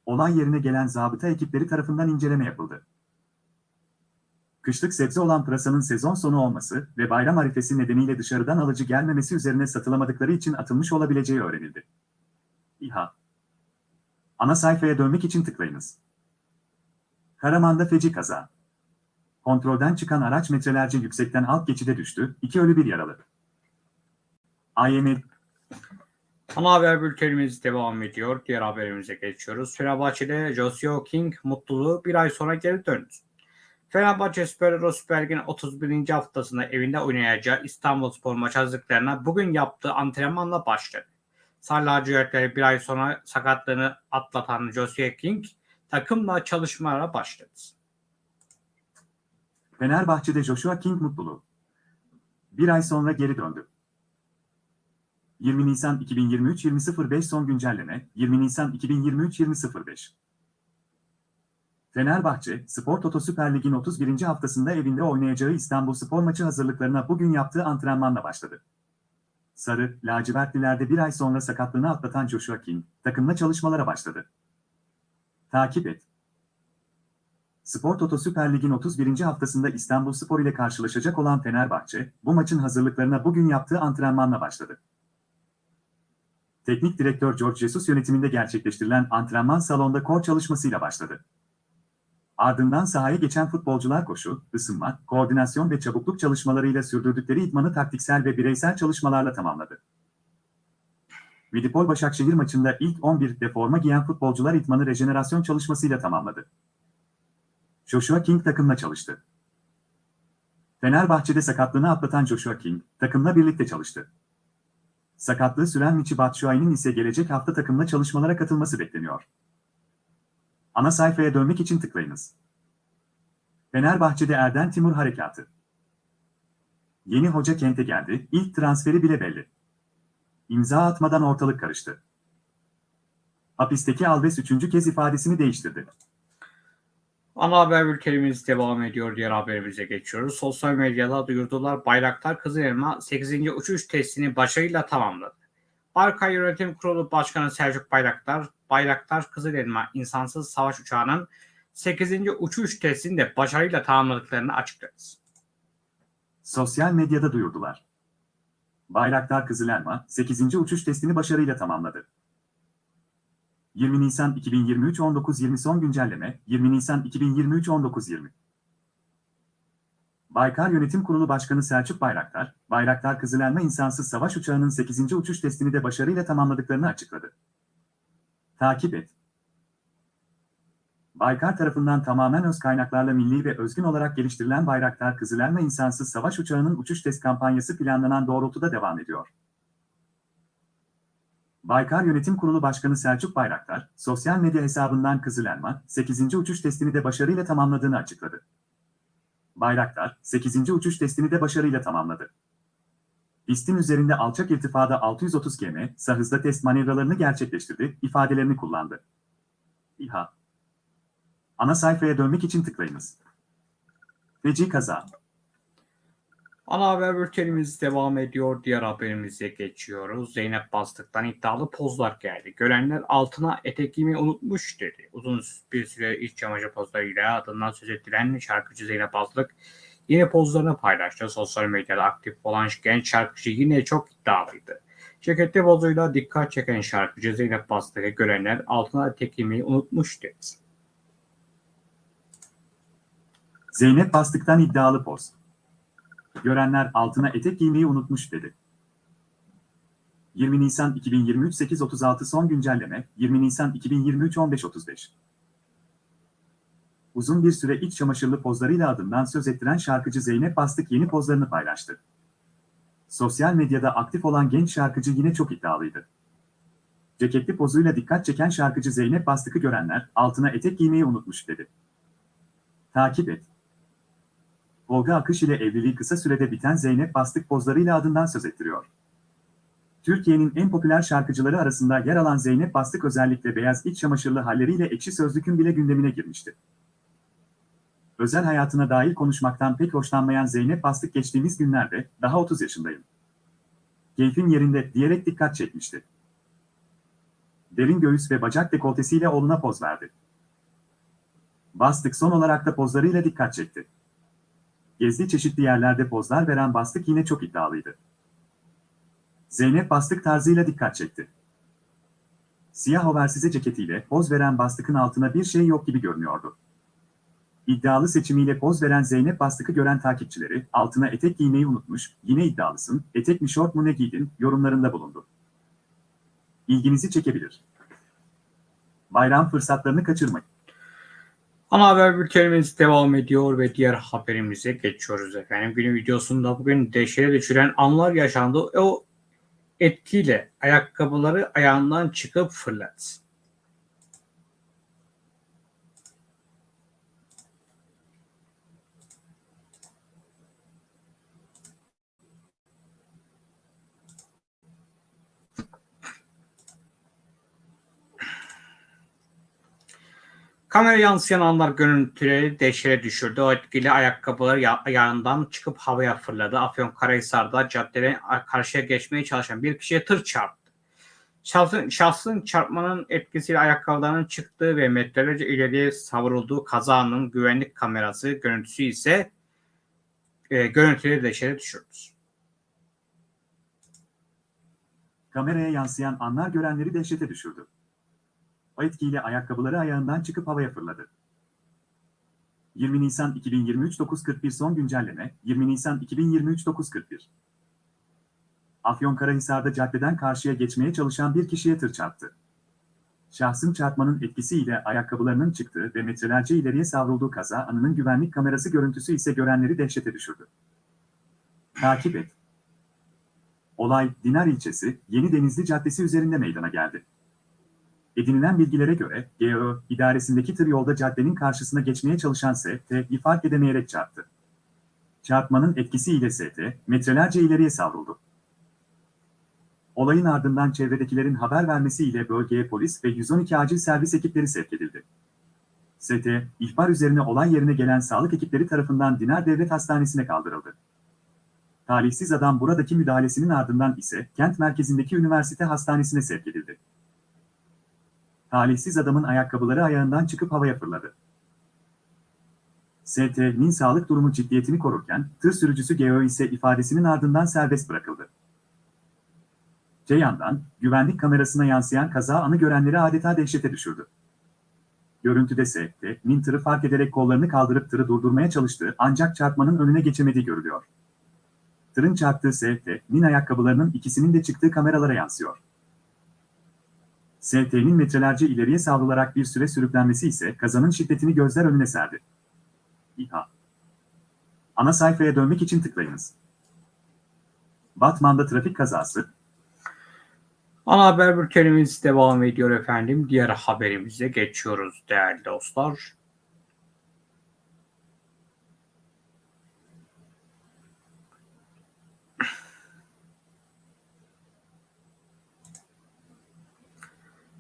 Olay yerine gelen zabıta ekipleri tarafından inceleme yapıldı. Kışlık sebze olan pırasanın sezon sonu olması ve bayram arifesi nedeniyle dışarıdan alıcı gelmemesi üzerine satılamadıkları için atılmış olabileceği öğrenildi. İHA Ana sayfaya dönmek için tıklayınız. Karaman'da feci kaza. Kontrolden çıkan araç metrelerce yüksekten alt geçide düştü, iki ölü bir yaralı. AYM Ana haber bültenimiz devam ediyor. Diğer haberimize geçiyoruz. Fenerbahçe'de Josio King mutluluğu bir ay sonra geri döndü. Fenerbahçe Süper Süper Lig'in 31. haftasında evinde oynayacağı İstanbul Spor maç hazırlıklarına bugün yaptığı antrenmanla başladı. Sarı lacivertleri bir ay sonra sakatlığını atlatan Josio King takımla çalışmalara başladı. Fenerbahçe'de Joshua King mutluluğu. Bir ay sonra geri döndü. 20 Nisan 2023 20.05 son güncelleme 20 Nisan 2023 20.05 Fenerbahçe, Spor Toto Süper Lig'in 31. haftasında evinde oynayacağı İstanbul Spor maçı hazırlıklarına bugün yaptığı antrenmanla başladı. Sarı, lacivertlilerde bir ay sonra sakatlığını atlatan Joshua King, takımla çalışmalara başladı. Takip et. Spor Toto Süper Lig'in 31. haftasında İstanbul Spor ile karşılaşacak olan Fenerbahçe, bu maçın hazırlıklarına bugün yaptığı antrenmanla başladı. Teknik direktör George Jesus yönetiminde gerçekleştirilen antrenman salonda kor çalışmasıyla başladı. Ardından sahaya geçen futbolcular koşu, ısınma, koordinasyon ve çabukluk çalışmalarıyla sürdürdükleri idmanı taktiksel ve bireysel çalışmalarla tamamladı. Vidipol Başakşehir maçında ilk 11'de forma giyen futbolcular idmanı rejenerasyon çalışmasıyla tamamladı. Joshua King takımla çalıştı. Fenerbahçe'de sakatlığını atlatan Joshua King, takımla birlikte çalıştı. Sakatlığı süren Michi Batshuayi'nin ise gelecek hafta takımla çalışmalara katılması bekleniyor. Ana sayfaya dönmek için tıklayınız. Fenerbahçe'de Erden Timur harekatı. Yeni hoca kente geldi, ilk transferi bile belli. İmza atmadan ortalık karıştı. Hapisteki Alves üçüncü kez ifadesini değiştirdi. Ana haber bültenimiz devam ediyor. Diğer haberimize geçiyoruz. Sosyal medyada duyurdular. Bayraktar Kızılelma 8. uçuş testini başarıyla tamamladı. Barkay Yönetim Kurulu Başkanı Selçuk Bayraktar, Bayraktar Kızılelma insansız savaş uçağının 8. uçuş testini de başarıyla tamamladıklarını açıkladı. Sosyal medyada duyurdular. Bayraktar Kızılelma 8. uçuş testini başarıyla tamamladı. 20 Nisan 2023 19.20 son güncelleme 20 Nisan 2023 19.20 Baykar Yönetim Kurulu Başkanı Selçuk Bayraktar, Bayraktar Kızılelma insansız savaş uçağının 8. uçuş testini de başarıyla tamamladıklarını açıkladı. Takip et. Baykar tarafından tamamen öz kaynaklarla milli ve özgün olarak geliştirilen Bayraktar Kızılelma insansız savaş uçağının uçuş test kampanyası planlanan doğrultuda devam ediyor. Baykar Yönetim Kurulu Başkanı Selçuk Bayraktar, sosyal medya hesabından Kızılelma, 8. uçuş testini de başarıyla tamamladığını açıkladı. Bayraktar, 8. uçuş testini de başarıyla tamamladı. Pistin üzerinde alçak irtifada 630 km, hızda test manevralarını gerçekleştirdi, ifadelerini kullandı. İHA Ana sayfaya dönmek için tıklayınız. Feci kaza. Ana haber bültenimiz devam ediyor. Diğer haberimize geçiyoruz. Zeynep Bastık'tan iddialı pozlar geldi. Görenler altına etek giymeyi unutmuş dedi. Uzun bir süre iç çamaşır pozlarıyla adından söz ettiren şarkıcı Zeynep Bastık yine pozlarını paylaştı. Sosyal medyada aktif olan genç şarkıcı yine çok iddialıydı. Ceketli pozuyla dikkat çeken şarkıcı Zeynep Bastık'ı görenler altına etek giymeyi unutmuş dedi. Zeynep Bastık'tan iddialı poz. Görenler altına etek giymeyi unutmuş dedi. 20 Nisan 2023 8.36 son güncelleme 20 Nisan 2023 15.35 Uzun bir süre iç çamaşırlı pozlarıyla adından söz ettiren şarkıcı Zeynep Bastık yeni pozlarını paylaştı. Sosyal medyada aktif olan genç şarkıcı yine çok iddialıydı. Ceketli pozuyla dikkat çeken şarkıcı Zeynep Bastık'ı görenler altına etek giymeyi unutmuş dedi. Takip et. Olga Akış ile evliliği kısa sürede biten Zeynep Bastık pozlarıyla adından söz ettiriyor. Türkiye'nin en popüler şarkıcıları arasında yer alan Zeynep Bastık özellikle beyaz iç çamaşırlı halleriyle ekşi sözlükün bile gündemine girmişti. Özel hayatına dair konuşmaktan pek hoşlanmayan Zeynep Bastık geçtiğimiz günlerde daha 30 yaşındayım. Keyfin yerinde diyerek dikkat çekmişti. Derin göğüs ve bacak dekoltesiyle oğluna poz verdi. Bastık son olarak da pozlarıyla dikkat çekti. Gezdiği çeşitli yerlerde pozlar veren Bastık yine çok iddialıydı. Zeynep Bastık tarzıyla dikkat çekti. Siyah oversize ceketiyle poz veren Bastık'ın altına bir şey yok gibi görünüyordu. İddialı seçimiyle poz veren Zeynep Bastık'ı gören takipçileri altına etek giymeyi unutmuş, yine iddialısın, etek mi şort mu ne giydin yorumlarında bulundu. İlginizi çekebilir. Bayram fırsatlarını kaçırmayın. Ana haber bültenimiz devam ediyor ve diğer haberimize geçiyoruz efendim. Günün videosunda bugün dehşete düşüren anlar yaşandı. O etkiyle ayakkabıları ayağından çıkıp fırladı. Kamera yansıyan anlar görüntüleri dehşete düşürdü. O etkili ayakkabıları ya- çıkıp havaya fırladı. Afyonkarahisar'da caddeden karşıya geçmeye çalışan bir kişiye tır çarptı. Şahsın, şahsın çarpmanın etkisiyle ayakkabılarının çıktığı ve metrelerce ileriye savrulduğu kazanın güvenlik kamerası görüntüsü ise e, görüntüleri dehşete düşürdü. Kameraya yansıyan anlar görenleri dehşete düşürdü. O etkiyle ayakkabıları ayağından çıkıp havaya fırladı. 20 Nisan 2023 9.41 son güncelleme 20 Nisan 2023 9.41 Afyonkarahisar'da caddeden karşıya geçmeye çalışan bir kişiye tır çarptı. Şahsın çarpmanın etkisiyle ayakkabılarının çıktığı ve metrelerce ileriye savrulduğu kaza anının güvenlik kamerası görüntüsü ise görenleri dehşete düşürdü. Takip et. Olay Dinar ilçesi Yeni Denizli Caddesi üzerinde meydana geldi. Edinilen bilgilere göre GO idaresindeki tır yolda caddenin karşısına geçmeye çalışan ST'yi fark edemeyerek çarptı. Çarpmanın etkisiyle ST metrelerce ileriye savruldu. Olayın ardından çevredekilerin haber vermesiyle bölgeye polis ve 112 acil servis ekipleri sevk edildi. ST, ihbar üzerine olay yerine gelen sağlık ekipleri tarafından Dinar Devlet Hastanesi'ne kaldırıldı. Talihsiz adam buradaki müdahalesinin ardından ise kent merkezindeki üniversite hastanesine sevk edildi. Talihsiz adamın ayakkabıları ayağından çıkıp havaya fırladı. ST'nin sağlık durumu ciddiyetini korurken tır sürücüsü GO ise ifadesinin ardından serbest bırakıldı. Öte yandan, güvenlik kamerasına yansıyan kaza anı görenleri adeta dehşete düşürdü. Görüntüde ST'nin tırı fark ederek kollarını kaldırıp tırı durdurmaya çalıştığı ancak çarpmanın önüne geçemediği görülüyor. Tırın çarptığı ST'nin ayakkabılarının ikisinin de çıktığı kameralara yansıyor. ST'nin metrelerce ileriye savrularak bir süre sürüklenmesi ise kazanın şiddetini gözler önüne serdi. İHA Ana sayfaya dönmek için tıklayınız. Batman'da trafik kazası, Ana haber bültenimiz devam ediyor efendim. Diğer haberimize geçiyoruz değerli dostlar.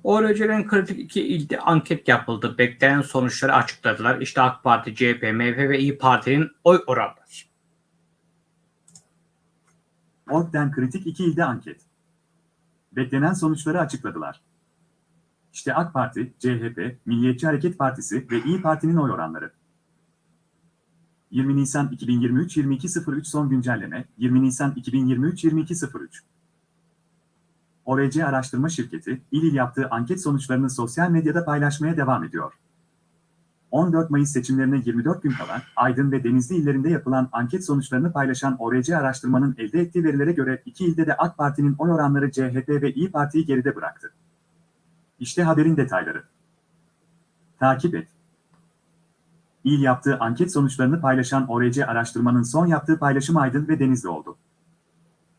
ORC'den kritik iki ilde anket yapıldı. Beklenen sonuçları açıkladılar. İşte AK Parti, CHP, MHP ve İyi Parti'nin oy oranları. Ork'ten kritik iki ilde anket. Beklenen sonuçları açıkladılar. İşte AK Parti, CHP, Milliyetçi Hareket Partisi ve İyi Parti'nin oy oranları. 20 Nisan 2023 22.03 son güncelleme 20 Nisan 2023 22.03 ORC Araştırma Şirketi, il il yaptığı anket sonuçlarını sosyal medyada paylaşmaya devam ediyor. 14 Mayıs seçimlerine 24 gün kala Aydın ve Denizli illerinde yapılan anket sonuçlarını paylaşan ORC araştırmanın elde ettiği verilere göre iki ilde de AK Parti'nin oy oranları CHP ve İyi Parti'yi geride bıraktı. İşte haberin detayları. Takip et. İl yaptığı anket sonuçlarını paylaşan ORC araştırmanın son yaptığı paylaşım Aydın ve Denizli oldu.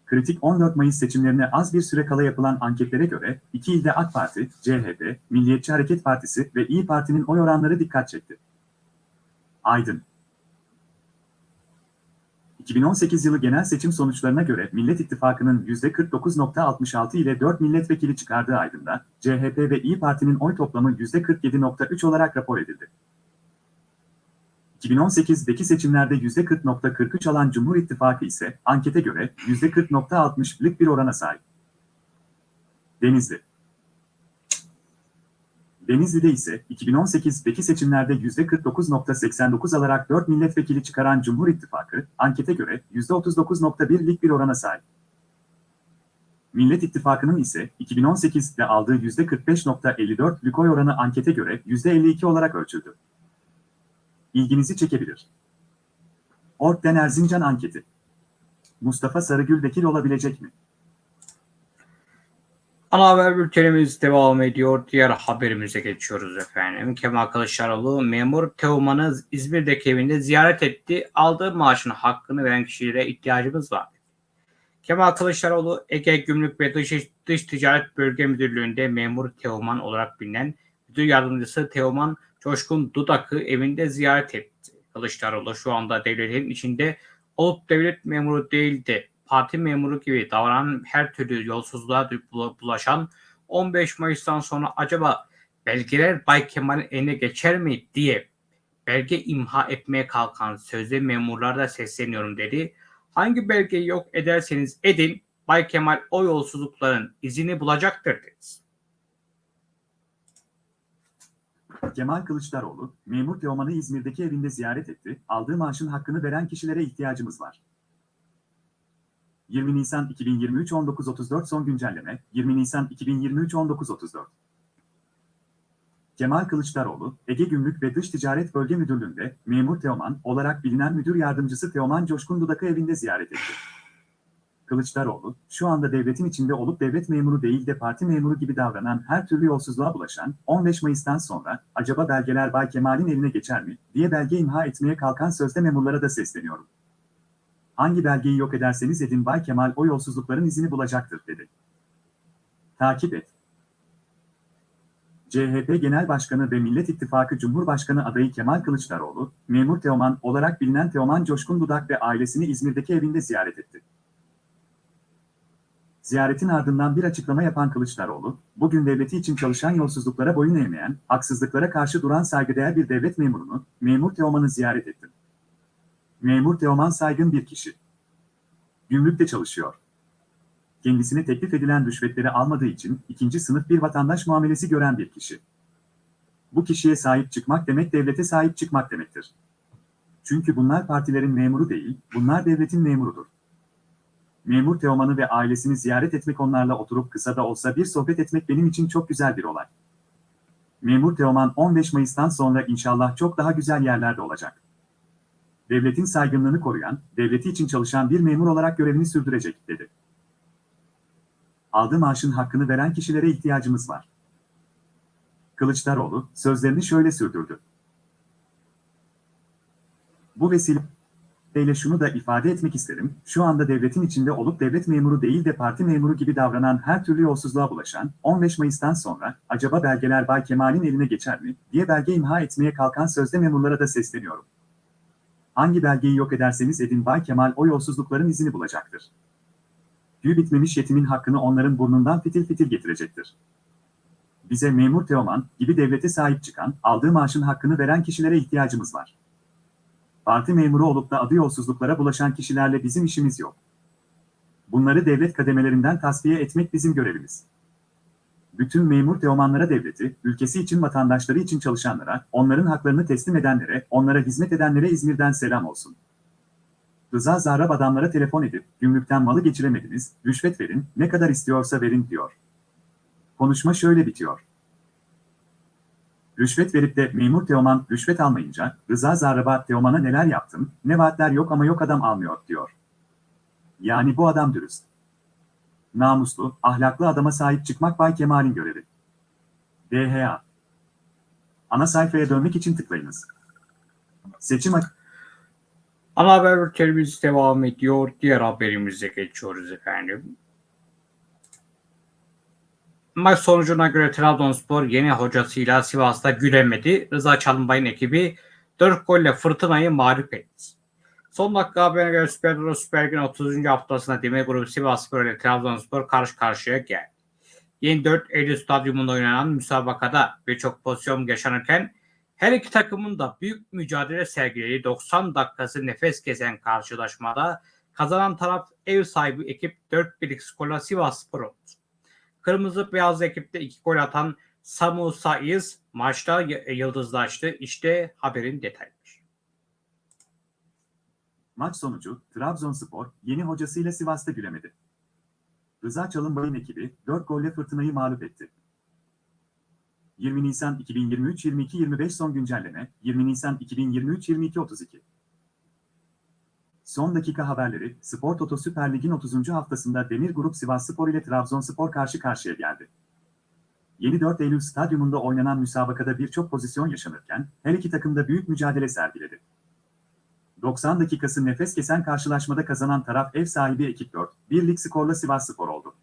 Kritik 14 Mayıs seçimlerine az bir süre kala yapılan anketlere göre iki ilde AK Parti, CHP, Milliyetçi Hareket Partisi ve İyi Parti'nin oy oranları dikkat çekti. Aydın 2018 yılı genel seçim sonuçlarına göre Millet İttifakı'nın %49.66 ile 4 milletvekili çıkardığı Aydın'da, CHP ve İyi Parti'nin oy toplamı %47.3 olarak rapor edildi. 2018'deki seçimlerde %40.43 alan Cumhur İttifakı ise ankete göre %40.60'lık bir orana sahip. Denizli Denizli'de ise 2018'deki seçimlerde %49.89 alarak 4 milletvekili çıkaran Cumhur İttifakı, ankete göre %39.1'lik bir orana sahip. Millet İttifakı'nın ise 2018'de aldığı %45.54'lük oy oranı ankete göre %52 olarak ölçüldü ilginizi çekebilir. Ork'ten Erzincan anketi. Mustafa Sarıgül vekil olabilecek mi? Ana haber bültenimiz devam ediyor. Diğer haberimize geçiyoruz efendim. Kemal Kılıçdaroğlu memur Teoman'ı İzmir'deki evinde ziyaret etti. Aldığı maaşın hakkını veren kişilere ihtiyacımız var. Kemal Kılıçdaroğlu Ege Gümrük ve Dış, Dış Ticaret Bölge Müdürlüğü'nde memur Teoman olarak bilinen müdür yardımcısı Teoman Coşkun Dudak'ı evinde ziyaret etti. Kılıçdaroğlu şu anda devletin içinde olup devlet memuru değildi. Parti memuru gibi davranan her türlü yolsuzluğa bulaşan 15 Mayıs'tan sonra acaba belgeler Bay Kemal'in eline geçer mi diye belge imha etmeye kalkan sözde memurlara sesleniyorum dedi. Hangi belgeyi yok ederseniz edin Bay Kemal o yolsuzlukların izini bulacaktır dedi. Kemal Kılıçdaroğlu, memur Teoman'ı İzmir'deki evinde ziyaret etti, aldığı maaşın hakkını veren kişilere ihtiyacımız var. 20 Nisan 2023 19.34 son güncelleme, 20 Nisan 2023 19.34 Kemal Kılıçdaroğlu, Ege Gümrük ve Dış Ticaret Bölge Müdürlüğü'nde memur Teoman olarak bilinen müdür yardımcısı Teoman Coşkun Dudak'ı evinde ziyaret etti. Kılıçdaroğlu, şu anda devletin içinde olup devlet memuru değil de parti memuru gibi davranan her türlü yolsuzluğa bulaşan 15 Mayıs'tan sonra acaba belgeler Bay Kemal'in eline geçer mi diye belge imha etmeye kalkan sözde memurlara da sesleniyorum. Hangi belgeyi yok ederseniz edin Bay Kemal o yolsuzlukların izini bulacaktır dedi. Takip et. CHP Genel Başkanı ve Millet İttifakı Cumhurbaşkanı adayı Kemal Kılıçdaroğlu, memur Teoman olarak bilinen Teoman Coşkun Dudak ve ailesini İzmir'deki evinde ziyaret etti. Ziyaretin ardından bir açıklama yapan Kılıçdaroğlu, bugün devleti için çalışan yolsuzluklara boyun eğmeyen, haksızlıklara karşı duran saygıdeğer bir devlet memurunu, memur Teoman'ı ziyaret ettim. Memur Teoman saygın bir kişi. Gümrükte çalışıyor. Kendisine teklif edilen rüşvetleri almadığı için ikinci sınıf bir vatandaş muamelesi gören bir kişi. Bu kişiye sahip çıkmak demek devlete sahip çıkmak demektir. Çünkü bunlar partilerin memuru değil, bunlar devletin memurudur. Memur Teoman'ı ve ailesini ziyaret etmek onlarla oturup kısa da olsa bir sohbet etmek benim için çok güzel bir olay. Memur Teoman 15 Mayıs'tan sonra inşallah çok daha güzel yerlerde olacak. Devletin saygınlığını koruyan, devleti için çalışan bir memur olarak görevini sürdürecek, dedi. Aldığı maaşın hakkını veren kişilere ihtiyacımız var. Kılıçdaroğlu sözlerini şöyle sürdürdü. Bu vesileyle şunu da ifade etmek isterim. Şu anda devletin içinde olup devlet memuru değil de parti memuru gibi davranan her türlü yolsuzluğa bulaşan 15 Mayıs'tan sonra acaba belgeler Bay Kemal'in eline geçer mi diye belge imha etmeye kalkan sözde memurlara da sesleniyorum. Hangi belgeyi yok ederseniz edin Bay Kemal o yolsuzlukların izini bulacaktır. Tüy bitmemiş yetimin hakkını onların burnundan fitil fitil getirecektir. Bize memur Teoman gibi devlete sahip çıkan, aldığı maaşın hakkını veren kişilere ihtiyacımız var. Parti memuru olup da adı yolsuzluklara bulaşan kişilerle bizim işimiz yok. Bunları devlet kademelerinden tasfiye etmek bizim görevimiz. Bütün memur Teomanlara devleti, ülkesi için vatandaşları için çalışanlara, onların haklarını teslim edenlere, onlara hizmet edenlere İzmir'den selam olsun. Rıza Zarrab adamlara telefon edip, gümrükten malı geçiremediniz, rüşvet verin, ne kadar istiyorsa verin diyor. Konuşma şöyle bitiyor. Rüşvet verip de memur Teoman rüşvet almayınca, Rıza Zarrab'a Teoman'a neler yaptım, ne vaatler yok ama yok adam almıyor, diyor. Yani bu adam dürüst. Namuslu, ahlaklı adama sahip çıkmak Bay Kemal'in görevi. DHA Ana sayfaya dönmek için tıklayınız. Seçim Ana haber bültenimiz devam ediyor. Diğer haberimize geçiyoruz efendim. Maç sonucuna göre Trabzonspor yeni hocasıyla Sivas'ta gülemedi. Rıza Çalınbay'ın ekibi 4 golle Fırtına'yı mağlup etti. Son dakika haberine göre Süper Euro Süper Lig'in 30. haftasında Demir Grubu Sivasspor ile Trabzonspor karşı karşıya geldi. Yeni 4 Eylül stadyumunda oynanan müsabakada birçok pozisyon yaşanırken her iki takımın da büyük mücadele sergilediği 90 dakikası nefes kesen karşılaşmada kazanan taraf ev sahibi ekip 4-1'lik skorla Sivasspor oldu. Kırmızı beyaz ekipte iki gol atan Samu Saiz maçta yıldızlaştı. İşte haberin detayları. Maç sonucu Trabzonspor yeni hocasıyla Sivas'ta gülemedi. Rıza Çalınbay'ın ekibi 4 golle fırtınayı mağlup etti. 20 Nisan 2023 22 25 son güncelleme 20 Nisan 2023 22 32 Son dakika haberleri Spor Toto Süper Lig'in 30. haftasında Demir Grup Sivasspor ile Trabzonspor karşı karşıya geldi. Yeni 4 Eylül stadyumunda oynanan müsabakada birçok pozisyon yaşanırken her iki takım da büyük mücadele sergiledi. 90 dakikası nefes kesen karşılaşmada kazanan taraf ev sahibi ekip 4, birlik skorla Sivasspor oldu.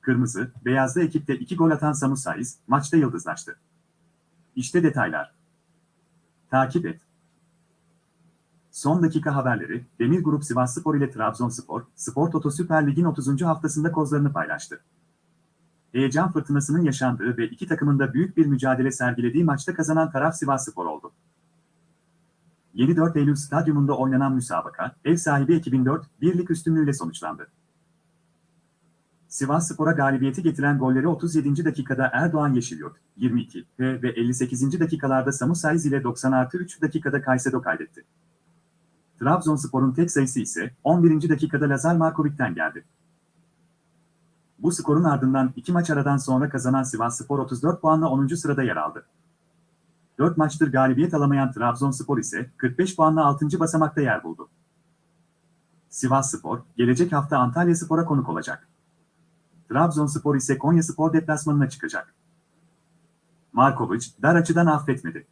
Kırmızı, beyazlı ekipte 2 gol atan Samu Saiz, maçta yıldızlaştı. İşte detaylar. Takip et. Son dakika haberleri, Demir Grup Sivasspor ile Trabzonspor, Spor Toto Süper Lig'in 30. haftasında kozlarını paylaştı. heyecan fırtınasının yaşandığı ve iki takımın da büyük bir mücadele sergilediği maçta kazanan taraf Sivasspor oldu. 7-4 Eylül Stadyumunda oynanan müsabaka, ev sahibi 2004 birlik üstünlüğüyle sonuçlandı. Sivas Spor'a galibiyeti getiren golleri 37. dakikada Erdoğan Yeşilyurt, 22 ve, ve 58. dakikalarda Samu Saiz ile 90 artı 3 dakikada Kaysedo kaydetti. Trabzonspor'un tek sayısı ise 11. dakikada Lazar Markovic'ten geldi. Bu skorun ardından iki maç aradan sonra kazanan Sivasspor 34 puanla 10. sırada yer aldı. 4 maçtır galibiyet alamayan Trabzonspor ise 45 puanla 6. basamakta yer buldu. Sivasspor, gelecek hafta Antalyaspor'a konuk olacak. Trabzonspor ise Konyaspor deplasmanına çıkacak. Markovic, dar açıdan affetmedi.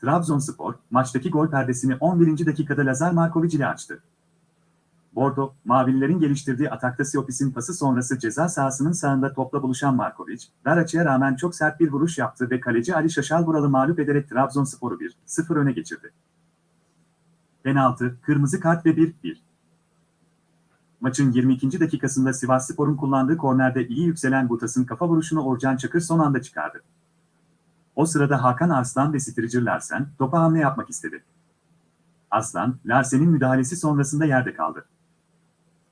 Trabzonspor, maçtaki gol perdesini 11. dakikada Lazar Markovic ile açtı. Bordo, Mavililerin geliştirdiği atakta Siopis'in pası sonrası ceza sahasının sağında topla buluşan Markovic, dar açıya rağmen çok sert bir vuruş yaptı ve kaleci Ali Şaşalvural'ı mağlup ederek Trabzonspor'u 1-0 öne geçirdi. Penaltı, kırmızı kart ve 1-1. Maçın 22. dakikasında Sivasspor'un kullandığı kornerde iyi yükselen Butas'ın kafa vuruşunu Orcan Çakır son anda çıkardı. O sırada Hakan Arslan ve Stricer Larsen topa hamle yapmak istedi. Arslan, Larsen'in müdahalesi sonrasında yerde kaldı.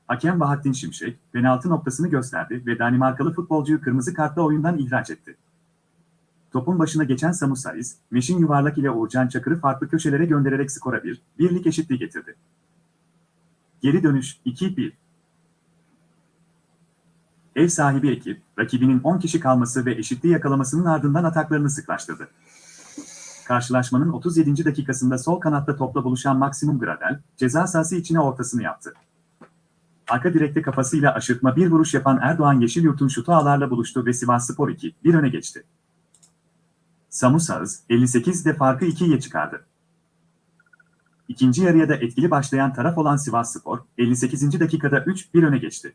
Hakem Bahattin Şimşek, penaltı noktasını gösterdi ve Danimarkalı futbolcuyu kırmızı kartla oyundan ihraç etti. Topun başına geçen Samu Saiz, Meşin yuvarlak ile Uğurcan Çakır'ı farklı köşelere göndererek skora bir, birlik eşitliği getirdi. Geri dönüş 2-1. Ev sahibi ekip, rakibinin 10 kişi kalması ve eşitliği yakalamasının ardından ataklarını sıklaştırdı. Karşılaşmanın 37. dakikasında sol kanatta topla buluşan Maximum Gradel, ceza sahası içine ortasını yaptı. Arka direkte kafasıyla aşırtma bir vuruş yapan Erdoğan Yeşilyurt'un şutu ağlarla buluştu ve Sivasspor 2, bir öne geçti. Samu Sağız, 58'de farkı 2'ye çıkardı. İkinci yarıya da etkili başlayan taraf olan Sivasspor, 58. dakikada 3-1 öne geçti.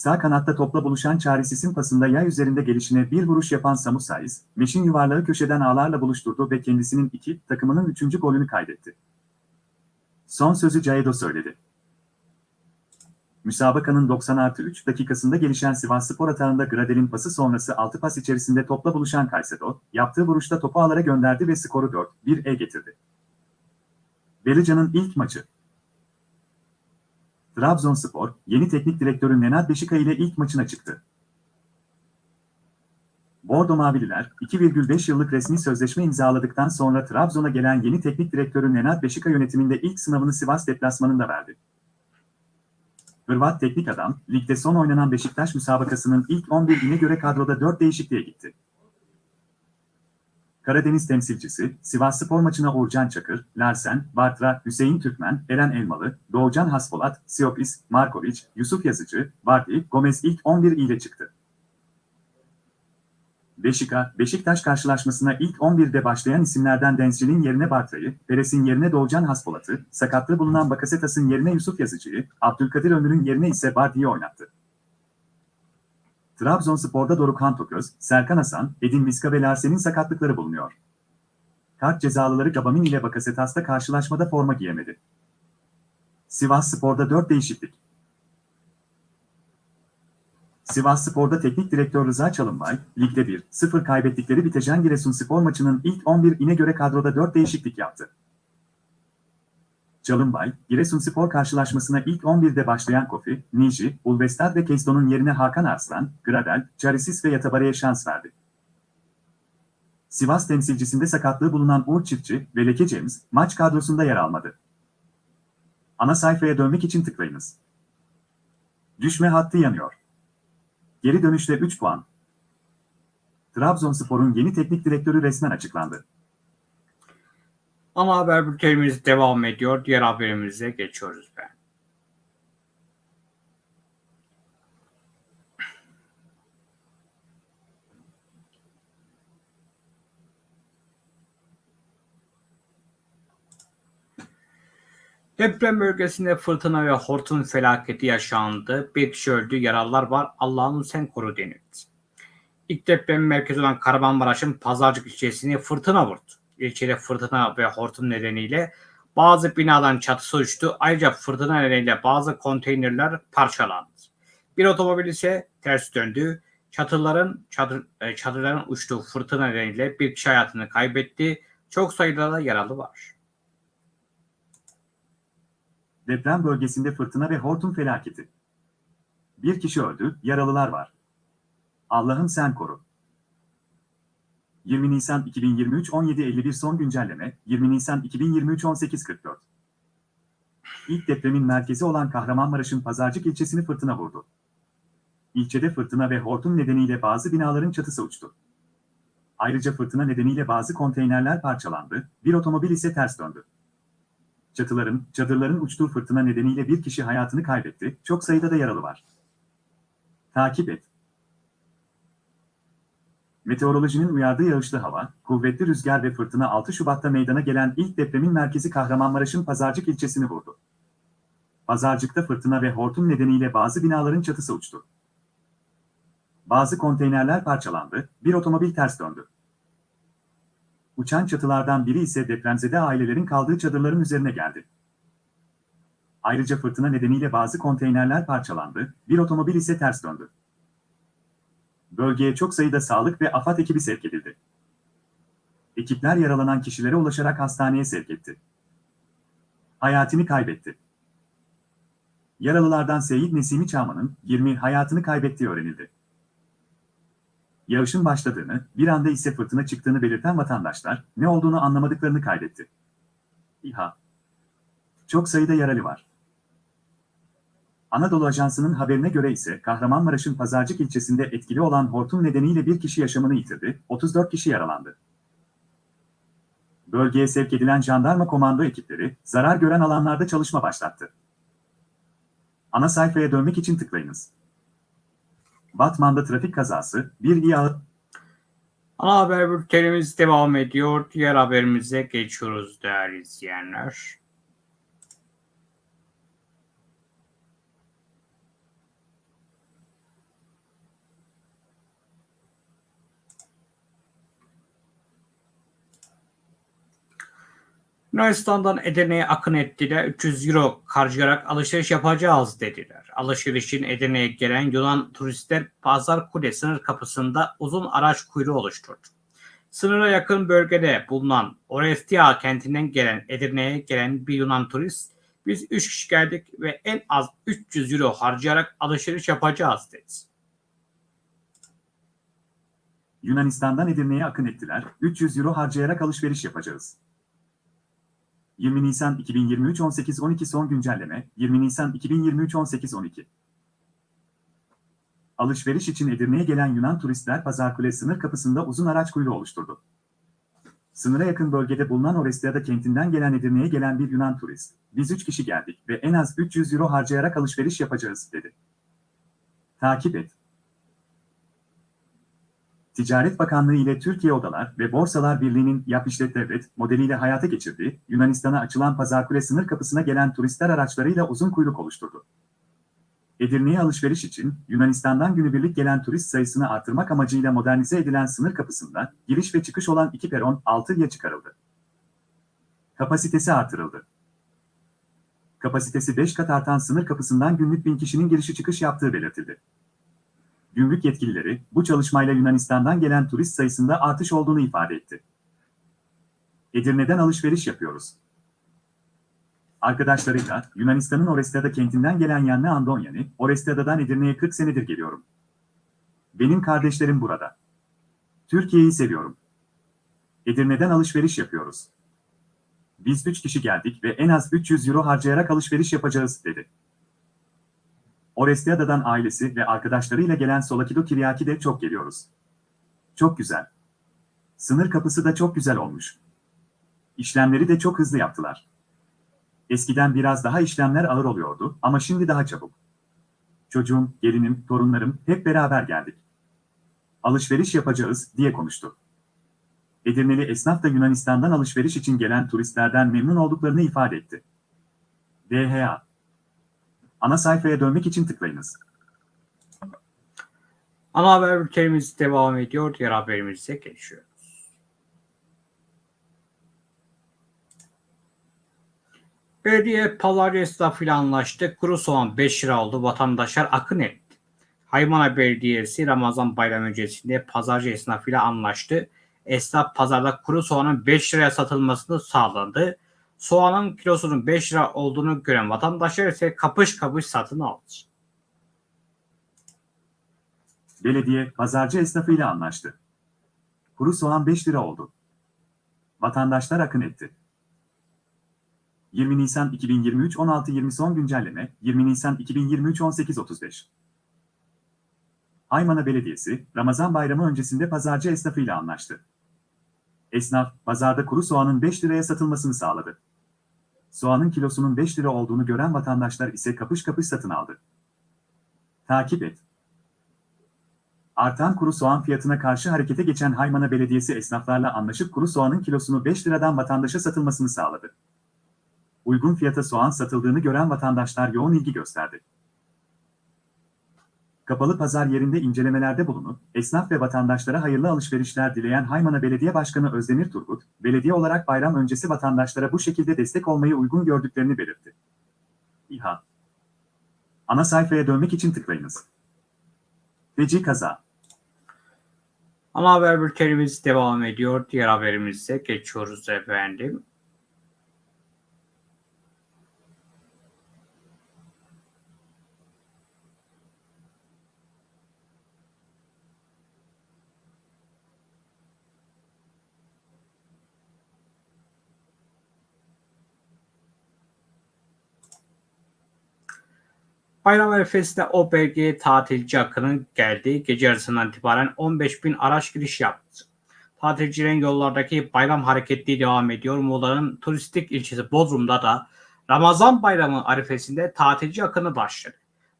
Sağ kanatta topla buluşan Çaresiz'in pasında yay üzerinde gelişine bir vuruş yapan Samu Saiz, Meşin yuvarlağı köşeden ağlarla buluşturdu ve kendisinin iki, takımının üçüncü golünü kaydetti. Son sözü Caedo söyledi. Müsabakanın 90 artı 3 dakikasında gelişen Sivasspor atağında Gradel'in pası sonrası 6 pas içerisinde topla buluşan Kaysedo, yaptığı vuruşta topu ağlara gönderdi ve skoru 4-1'e getirdi. Berican'ın ilk maçı. Trabzonspor, yeni teknik direktörü Nenad Beşika ile ilk maçına çıktı. Bordo Mavililer, 2,5 yıllık resmi sözleşme imzaladıktan sonra Trabzon'a gelen yeni teknik direktörü Nenad Beşika yönetiminde ilk sınavını Sivas deplasmanında verdi. Hırvat teknik adam, ligde son oynanan Beşiktaş müsabakasının ilk 11'ine göre kadroda 4 değişikliğe gitti. Karadeniz temsilcisi, Sivasspor maçına Uğurcan Çakır, Larsen, Bartra, Hüseyin Türkmen, Eren Elmalı, Doğucan Haspolat, Siopis, Markovic, Yusuf Yazıcı, Vardy, Gomez ilk 11 ile çıktı. Beşika, Beşiktaş karşılaşmasına ilk 11'de başlayan isimlerden Denzci'nin yerine Bartra'yı, Peres'in yerine Doğucan Haspolat'ı, sakatlığı bulunan Bakasetas'ın yerine Yusuf Yazıcı'yı, Abdülkadir Ömür'ün yerine ise Vardy'yi oynattı. Trabzonspor'da Dorukhan Toköz, Serkan Hasan, Edin Viska ve Larsen'in sakatlıkları bulunuyor. Kart cezalıları Gabamin ile Bakasetas'ta karşılaşmada forma giyemedi. Sivasspor'da 4 değişiklik. Sivasspor'da teknik direktör Rıza Çalınbay, ligde 1-0 kaybettikleri Bitecan Giresunspor maçının ilk 11'ine göre kadroda 4 değişiklik yaptı. Çalınbay, Giresunspor karşılaşmasına ilk 11'de başlayan Kofi, Niji, Ulvestad ve Keston'un yerine Hakan Arslan, Gradel, Çarisis ve Yatabare'ye şans verdi. Sivas temsilcisinde sakatlığı bulunan Uğur Çiftçi ve Leke James, maç kadrosunda yer almadı. Ana sayfaya dönmek için tıklayınız. Düşme hattı yanıyor. Geri dönüşte 3 puan. Trabzonspor'un yeni teknik direktörü resmen açıklandı. Ama haber bültenimiz devam ediyor. Diğer haberimize geçiyoruz ben. Deprem bölgesinde fırtına ve hortum felaketi yaşandı. Bir kişi öldü, yaralılar var. Allah'ım sen koru denildi. İlk deprem merkezi olan Kahramanmaraş'ın Pazarcık ilçesini fırtına vurdu. İlçede fırtına ve hortum nedeniyle bazı binaların çatısı uçtu. Ayrıca fırtına nedeniyle bazı konteynerler parçalandı. Bir otomobil ise ters döndü. Çatıların çadır, e, çadırların uçtuğu fırtına nedeniyle bir kişi hayatını kaybetti. Çok sayıda da yaralı var. Deprem bölgesinde fırtına ve hortum felaketi. Bir kişi öldü, yaralılar var. Allah'ım sen koru. 20 Nisan 2023 17.51 son güncelleme, 20 Nisan 2023 18.44. İlk depremin merkezi olan Kahramanmaraş'ın Pazarcık ilçesini fırtına vurdu. İlçede fırtına ve hortum nedeniyle bazı binaların çatısı uçtu. Ayrıca fırtına nedeniyle bazı konteynerler parçalandı, bir otomobil ise ters döndü. Çatıların, çadırların uçtuğu fırtına nedeniyle bir kişi hayatını kaybetti, çok sayıda da yaralı var. Takip et. Meteorolojinin uyardığı yağışlı hava, kuvvetli rüzgar ve fırtına 6 Şubat'ta meydana gelen ilk depremin merkezi Kahramanmaraş'ın Pazarcık ilçesini vurdu. Pazarcık'ta fırtına ve hortum nedeniyle bazı binaların çatısı uçtu. Bazı konteynerler parçalandı, bir otomobil ters döndü. Uçan çatılardan biri ise depremzede ailelerin kaldığı çadırların üzerine geldi. Ayrıca fırtına nedeniyle bazı konteynerler parçalandı, bir otomobil ise ters döndü. Bölgeye çok sayıda sağlık ve AFAD ekibi sevk edildi. Ekipler yaralanan kişilere ulaşarak hastaneye sevk etti. Hayatını kaybetti. Yaralılardan Seyit Nesimi Çağman'ın 20 hayatını kaybettiği öğrenildi. Yağışın başladığını, bir anda ise fırtına çıktığını belirten vatandaşlar ne olduğunu anlamadıklarını kaydetti. İHA. Çok sayıda yaralı var. Anadolu Ajansı'nın haberine göre ise Kahramanmaraş'ın Pazarcık ilçesinde etkili olan hortum nedeniyle bir kişi yaşamını yitirdi, 34 kişi yaralandı. Bölgeye sevk edilen jandarma komando ekipleri zarar gören alanlarda çalışma başlattı. Ana sayfaya dönmek için tıklayınız. Batman'da trafik kazası, bir İHA Ana haber bültenimiz devam ediyor. Diğer haberimize geçiyoruz değerli izleyenler. Yunanistan'dan Edirne'ye akın ettiler. 300 euro harcayarak alışveriş yapacağız dediler. Alışverişin Edirne'ye gelen Yunan turistler Pazar Kule sınır kapısında uzun araç kuyruğu oluşturdu. Sınıra yakın bölgede bulunan Orestia kentinden gelen Edirne'ye gelen bir Yunan turist biz 3 kişi geldik ve en az 300 euro harcayarak alışveriş yapacağız dedi. Yunanistan'dan Edirne'ye akın ettiler, 300 euro harcayarak alışveriş yapacağız. 20 Nisan 2023 18-12 son güncelleme, 20 Nisan 2023 18-12. Alışveriş için Edirne'ye gelen Yunan turistler Pazarkule sınır kapısında uzun araç kuyruğu oluşturdu. Sınıra yakın bölgede bulunan Orestiada kentinden gelen Edirne'ye gelen bir Yunan turist, biz 3 kişi geldik ve en az 300 euro harcayarak alışveriş yapacağız, dedi. Takip et. Ticaret Bakanlığı ile Türkiye Odalar ve Borsalar Birliği'nin Yap İşlet Devlet modeliyle hayata geçirdiği, Yunanistan'a açılan Pazarkule sınır kapısına gelen turistler araçlarıyla uzun kuyruk oluşturdu. Edirne'ye alışveriş için Yunanistan'dan günübirlik gelen turist sayısını artırmak amacıyla modernize edilen sınır kapısında giriş ve çıkış olan iki peron 6'ya çıkarıldı. Kapasitesi artırıldı. Kapasitesi 5 kat artan sınır kapısından günlük bin kişinin girişi çıkış yaptığı belirtildi. Gümrük yetkilileri bu çalışmayla Yunanistan'dan gelen turist sayısında artış olduğunu ifade etti. Edirne'den alışveriş yapıyoruz. Arkadaşlarıyla Yunanistan'ın Orestiada kentinden gelen Yanne Andonyani, Orestiada'dan Edirne'ye 40 senedir geliyorum. Benim kardeşlerim burada. Türkiye'yi seviyorum. Edirne'den alışveriş yapıyoruz. Biz 3 kişi geldik ve en az 300 euro harcayarak alışveriş yapacağız, dedi. Orestiada'dan ailesi ve arkadaşlarıyla gelen Solakido Kiryaki de çok geliyoruz. Çok güzel. Sınır kapısı da çok güzel olmuş. İşlemleri de çok hızlı yaptılar. Eskiden biraz daha işlemler ağır oluyordu ama şimdi daha çabuk. Çocuğum, gelinim, torunlarım hep beraber geldik. Alışveriş yapacağız diye konuştu. Edirneli esnaf da Yunanistan'dan alışveriş için gelen turistlerden memnun olduklarını ifade etti. DHA Ana sayfaya dönmek için tıklayınız. Ana haber bültenimiz devam ediyor. Diğer haberimize geçiyoruz. Belediye pazar esnafıyla anlaştı. Kuru soğan 5 lira oldu. Vatandaşlar akın etti. Haymana Belediyesi Ramazan bayramı öncesinde pazarcı esnafıyla anlaştı. Esnaf pazarda kuru soğanın 5 liraya satılmasını sağlandı. Soğanın kilosunun 5 lira olduğunu gören vatandaşlar ise kapış kapış satın aldı. Belediye, pazarcı esnafıyla anlaştı. Kuru soğan 5 lira oldu. Vatandaşlar akın etti. 20 Nisan 2023 16.20 son güncelleme 20 Nisan 2023 18.35 Aymana Belediyesi, Ramazan bayramı öncesinde pazarcı esnafıyla anlaştı. Esnaf, pazarda kuru soğanın 5 liraya satılmasını sağladı. Soğanın kilosunun 5 lira olduğunu gören vatandaşlar ise kapış kapış satın aldı. Takip et. Artan kuru soğan fiyatına karşı harekete geçen Haymana Belediyesi esnaflarla anlaşıp kuru soğanın kilosunu 5 liradan vatandaşa satılmasını sağladı. Uygun fiyata soğan satıldığını gören vatandaşlar yoğun ilgi gösterdi. Kapalı pazar yerinde incelemelerde bulunup, esnaf ve vatandaşlara hayırlı alışverişler dileyen Haymana Belediye Başkanı Özdemir Turgut, belediye olarak bayram öncesi vatandaşlara bu şekilde destek olmayı uygun gördüklerini belirtti. İHA Ana sayfaya dönmek için tıklayınız. Feci kaza. Ana haber bültenimiz devam ediyor. Diğer haberimize geçiyoruz efendim. Bayram arifesinde o bölgeye tatilci akının geldiği gece yarısından itibaren 15 bin araç giriş yaptı. Tatilcilerin yollardaki bayram hareketliği devam ediyor. Muğla'nın turistik ilçesi Bodrum'da da Ramazan bayramı arifesinde tatilci akını başladı.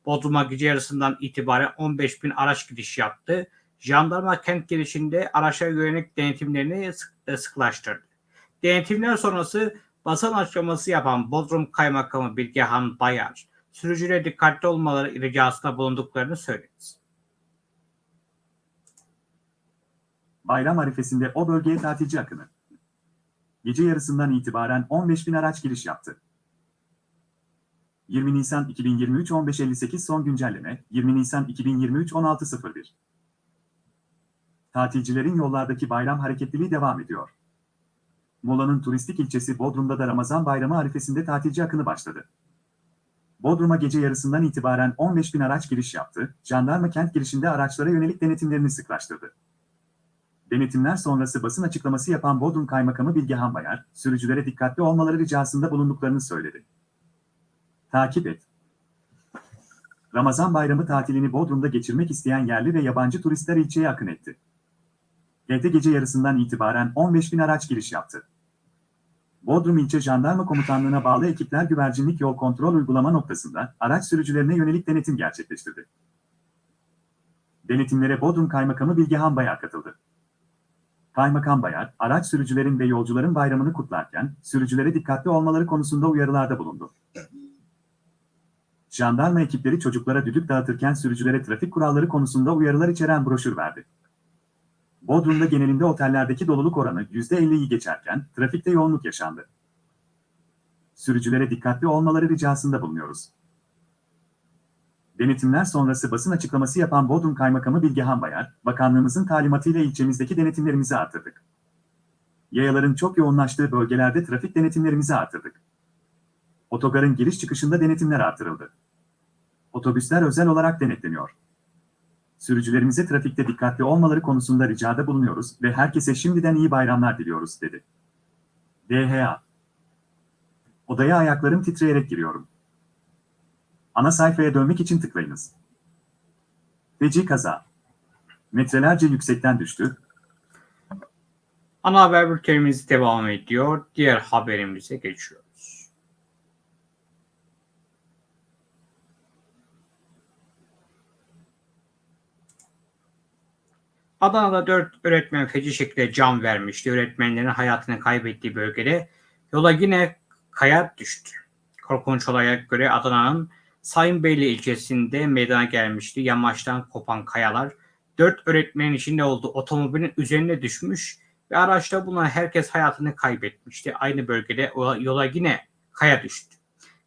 Bodrum'a gece yarısından itibaren 15 bin araç giriş yaptı. Jandarma kent girişinde araçlara yönelik denetimlerini e, sıklaştırdı. Denetimler sonrası basın açıklaması yapan Bodrum Kaymakamı Bilgehan Bayar, sürücülere dikkatli olmaları ricasında bulunduklarını söyledi. Bayram arifesinde o bölgeye tatilci akını. Gece yarısından itibaren 15 bin araç giriş yaptı. 20 Nisan 2023 15.58 son güncelleme 20 Nisan 2023 16.01 Tatilcilerin yollardaki bayram hareketliliği devam ediyor. Muğla'nın turistik ilçesi Bodrum'da da Ramazan bayramı arifesinde tatilci akını başladı. Bodrum'a gece yarısından itibaren 15 bin araç giriş yaptı, jandarma kent girişinde araçlara yönelik denetimlerini sıklaştırdı. Denetimler sonrası basın açıklaması yapan Bodrum Kaymakamı Bilgehan Bayar, sürücülere dikkatli olmaları ricasında bulunduklarını söyledi. Takip et. Ramazan bayramı tatilini Bodrum'da geçirmek isteyen yerli ve yabancı turistler ilçeye akın etti. Evde gece yarısından itibaren 15 bin araç giriş yaptı. Bodrum İlçe Jandarma Komutanlığı'na bağlı ekipler güvercinlik yol kontrol uygulama noktasında araç sürücülerine yönelik denetim gerçekleştirdi. Denetimlere Bodrum Kaymakamı Bilgehan Bayar katıldı. Kaymakam Bayar, araç sürücülerin ve yolcuların bayramını kutlarken, sürücülere dikkatli olmaları konusunda uyarılarda bulundu. Jandarma ekipleri çocuklara düdük dağıtırken sürücülere trafik kuralları konusunda uyarılar içeren broşür verdi. Bodrum'da genelinde otellerdeki doluluk oranı %50'yi geçerken trafikte yoğunluk yaşandı. Sürücülere dikkatli olmaları ricasında bulunuyoruz. Denetimler sonrası basın açıklaması yapan Bodrum Kaymakamı Bilgehan Bayar, bakanlığımızın talimatıyla ilçemizdeki denetimlerimizi artırdık. Yayaların çok yoğunlaştığı bölgelerde trafik denetimlerimizi artırdık. Otogarın giriş çıkışında denetimler artırıldı. Otobüsler özel olarak denetleniyor sürücülerimize trafikte dikkatli olmaları konusunda ricada bulunuyoruz ve herkese şimdiden iyi bayramlar diliyoruz, dedi. DHA Odaya ayaklarım titreyerek giriyorum. Ana sayfaya dönmek için tıklayınız. Feci kaza. Metrelerce yüksekten düştü. Ana haber bültenimiz devam ediyor. Diğer haberimize geçiyoruz. Adana'da 4 öğretmen feci şekilde can vermişti. Öğretmenlerin hayatını kaybettiği bölgede yola yine kaya düştü. Korkunç olaya göre Adana'nın Sayınbeyli ilçesinde meydana gelmişti. Yamaçtan kopan kayalar 4 öğretmenin içinde olduğu otomobilin üzerine düşmüş ve araçta bulunan herkes hayatını kaybetmişti. Aynı bölgede yola yine kaya düştü.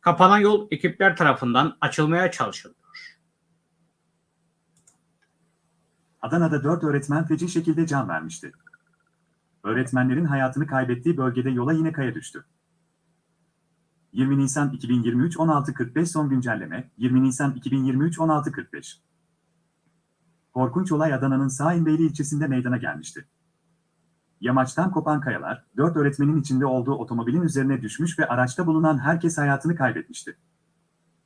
Kapanan yol ekipler tarafından açılmaya çalışılıyor. Adana'da 4 öğretmen feci şekilde can vermişti. Öğretmenlerin hayatını kaybettiği bölgede yola yine kaya düştü. 20 Nisan 2023 16.45 son güncelleme 20 Nisan 2023 16.45 Korkunç olay Adana'nın Sağinbeyli ilçesinde meydana gelmişti. Yamaçtan kopan kayalar, 4 öğretmenin içinde olduğu otomobilin üzerine düşmüş ve araçta bulunan herkes hayatını kaybetmişti.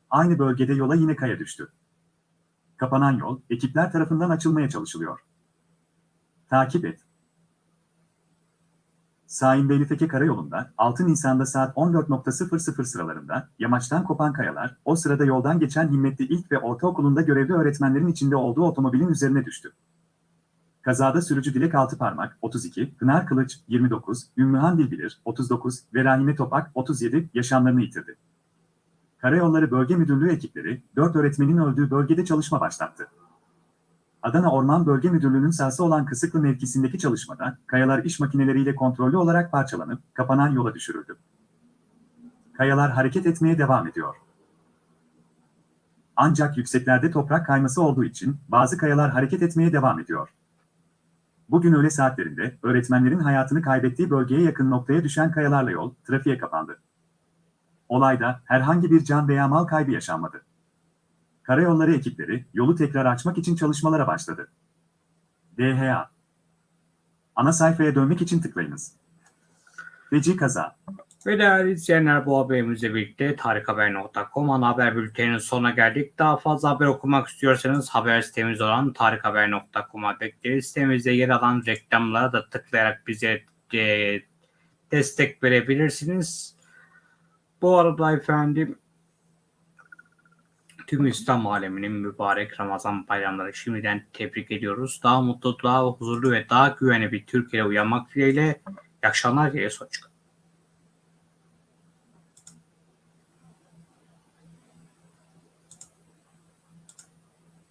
Aynı bölgede yola yine kaya düştü. Kapanan yol, ekipler tarafından açılmaya çalışılıyor. Takip et. Sahin Beyli'teki karayolunda 6 Nisan'da saat 14.00 sıralarında yamaçtan kopan kayalar, o sırada yoldan geçen Himmetli İlk ve Ortaokulu'nda görevli öğretmenlerin içinde olduğu otomobilin üzerine düştü. Kazada sürücü Dilek Altıparmak, 32, Pınar Kılıç, 29, Ümmühan Bilbilir, 39 ve Rahime Topak, 37 yaşamlarını yitirdi. Karayolları Bölge Müdürlüğü ekipleri, 4 öğretmenin öldüğü bölgede çalışma başlattı. Adana Orman Bölge Müdürlüğü'nün sahası olan Kısıklı mevkisindeki çalışmada, kayalar iş makineleriyle kontrollü olarak parçalanıp, kapanan yola düşürüldü. Kayalar hareket etmeye devam ediyor. Ancak yükseklerde toprak kayması olduğu için, bazı kayalar hareket etmeye devam ediyor. Bugün öğle saatlerinde, öğretmenlerin hayatını kaybettiği bölgeye yakın noktaya düşen kayalarla yol, trafiğe kapandı. Olayda herhangi bir can veya mal kaybı yaşanmadı. Karayolları ekipleri yolu tekrar açmak için çalışmalara başladı. DHA Ana sayfaya dönmek için tıklayınız. Feci kaza. Ve değerli izleyenler bu haberimizle birlikte tarikhaber.com ana haber bülteninin sonuna geldik. Daha fazla haber okumak istiyorsanız haber sitemiz olan tarikhaber.com'a bekleriz. Sitemizde yer alan reklamlara da tıklayarak bize e, destek verebilirsiniz. Bu arada efendim tüm İslam aleminin mübarek Ramazan bayramları şimdiden tebrik ediyoruz. Daha mutlu, daha huzurlu ve daha güvenli bir Türkiye'ye uyanmak dileğiyle. İyi akşamlar diye sonuç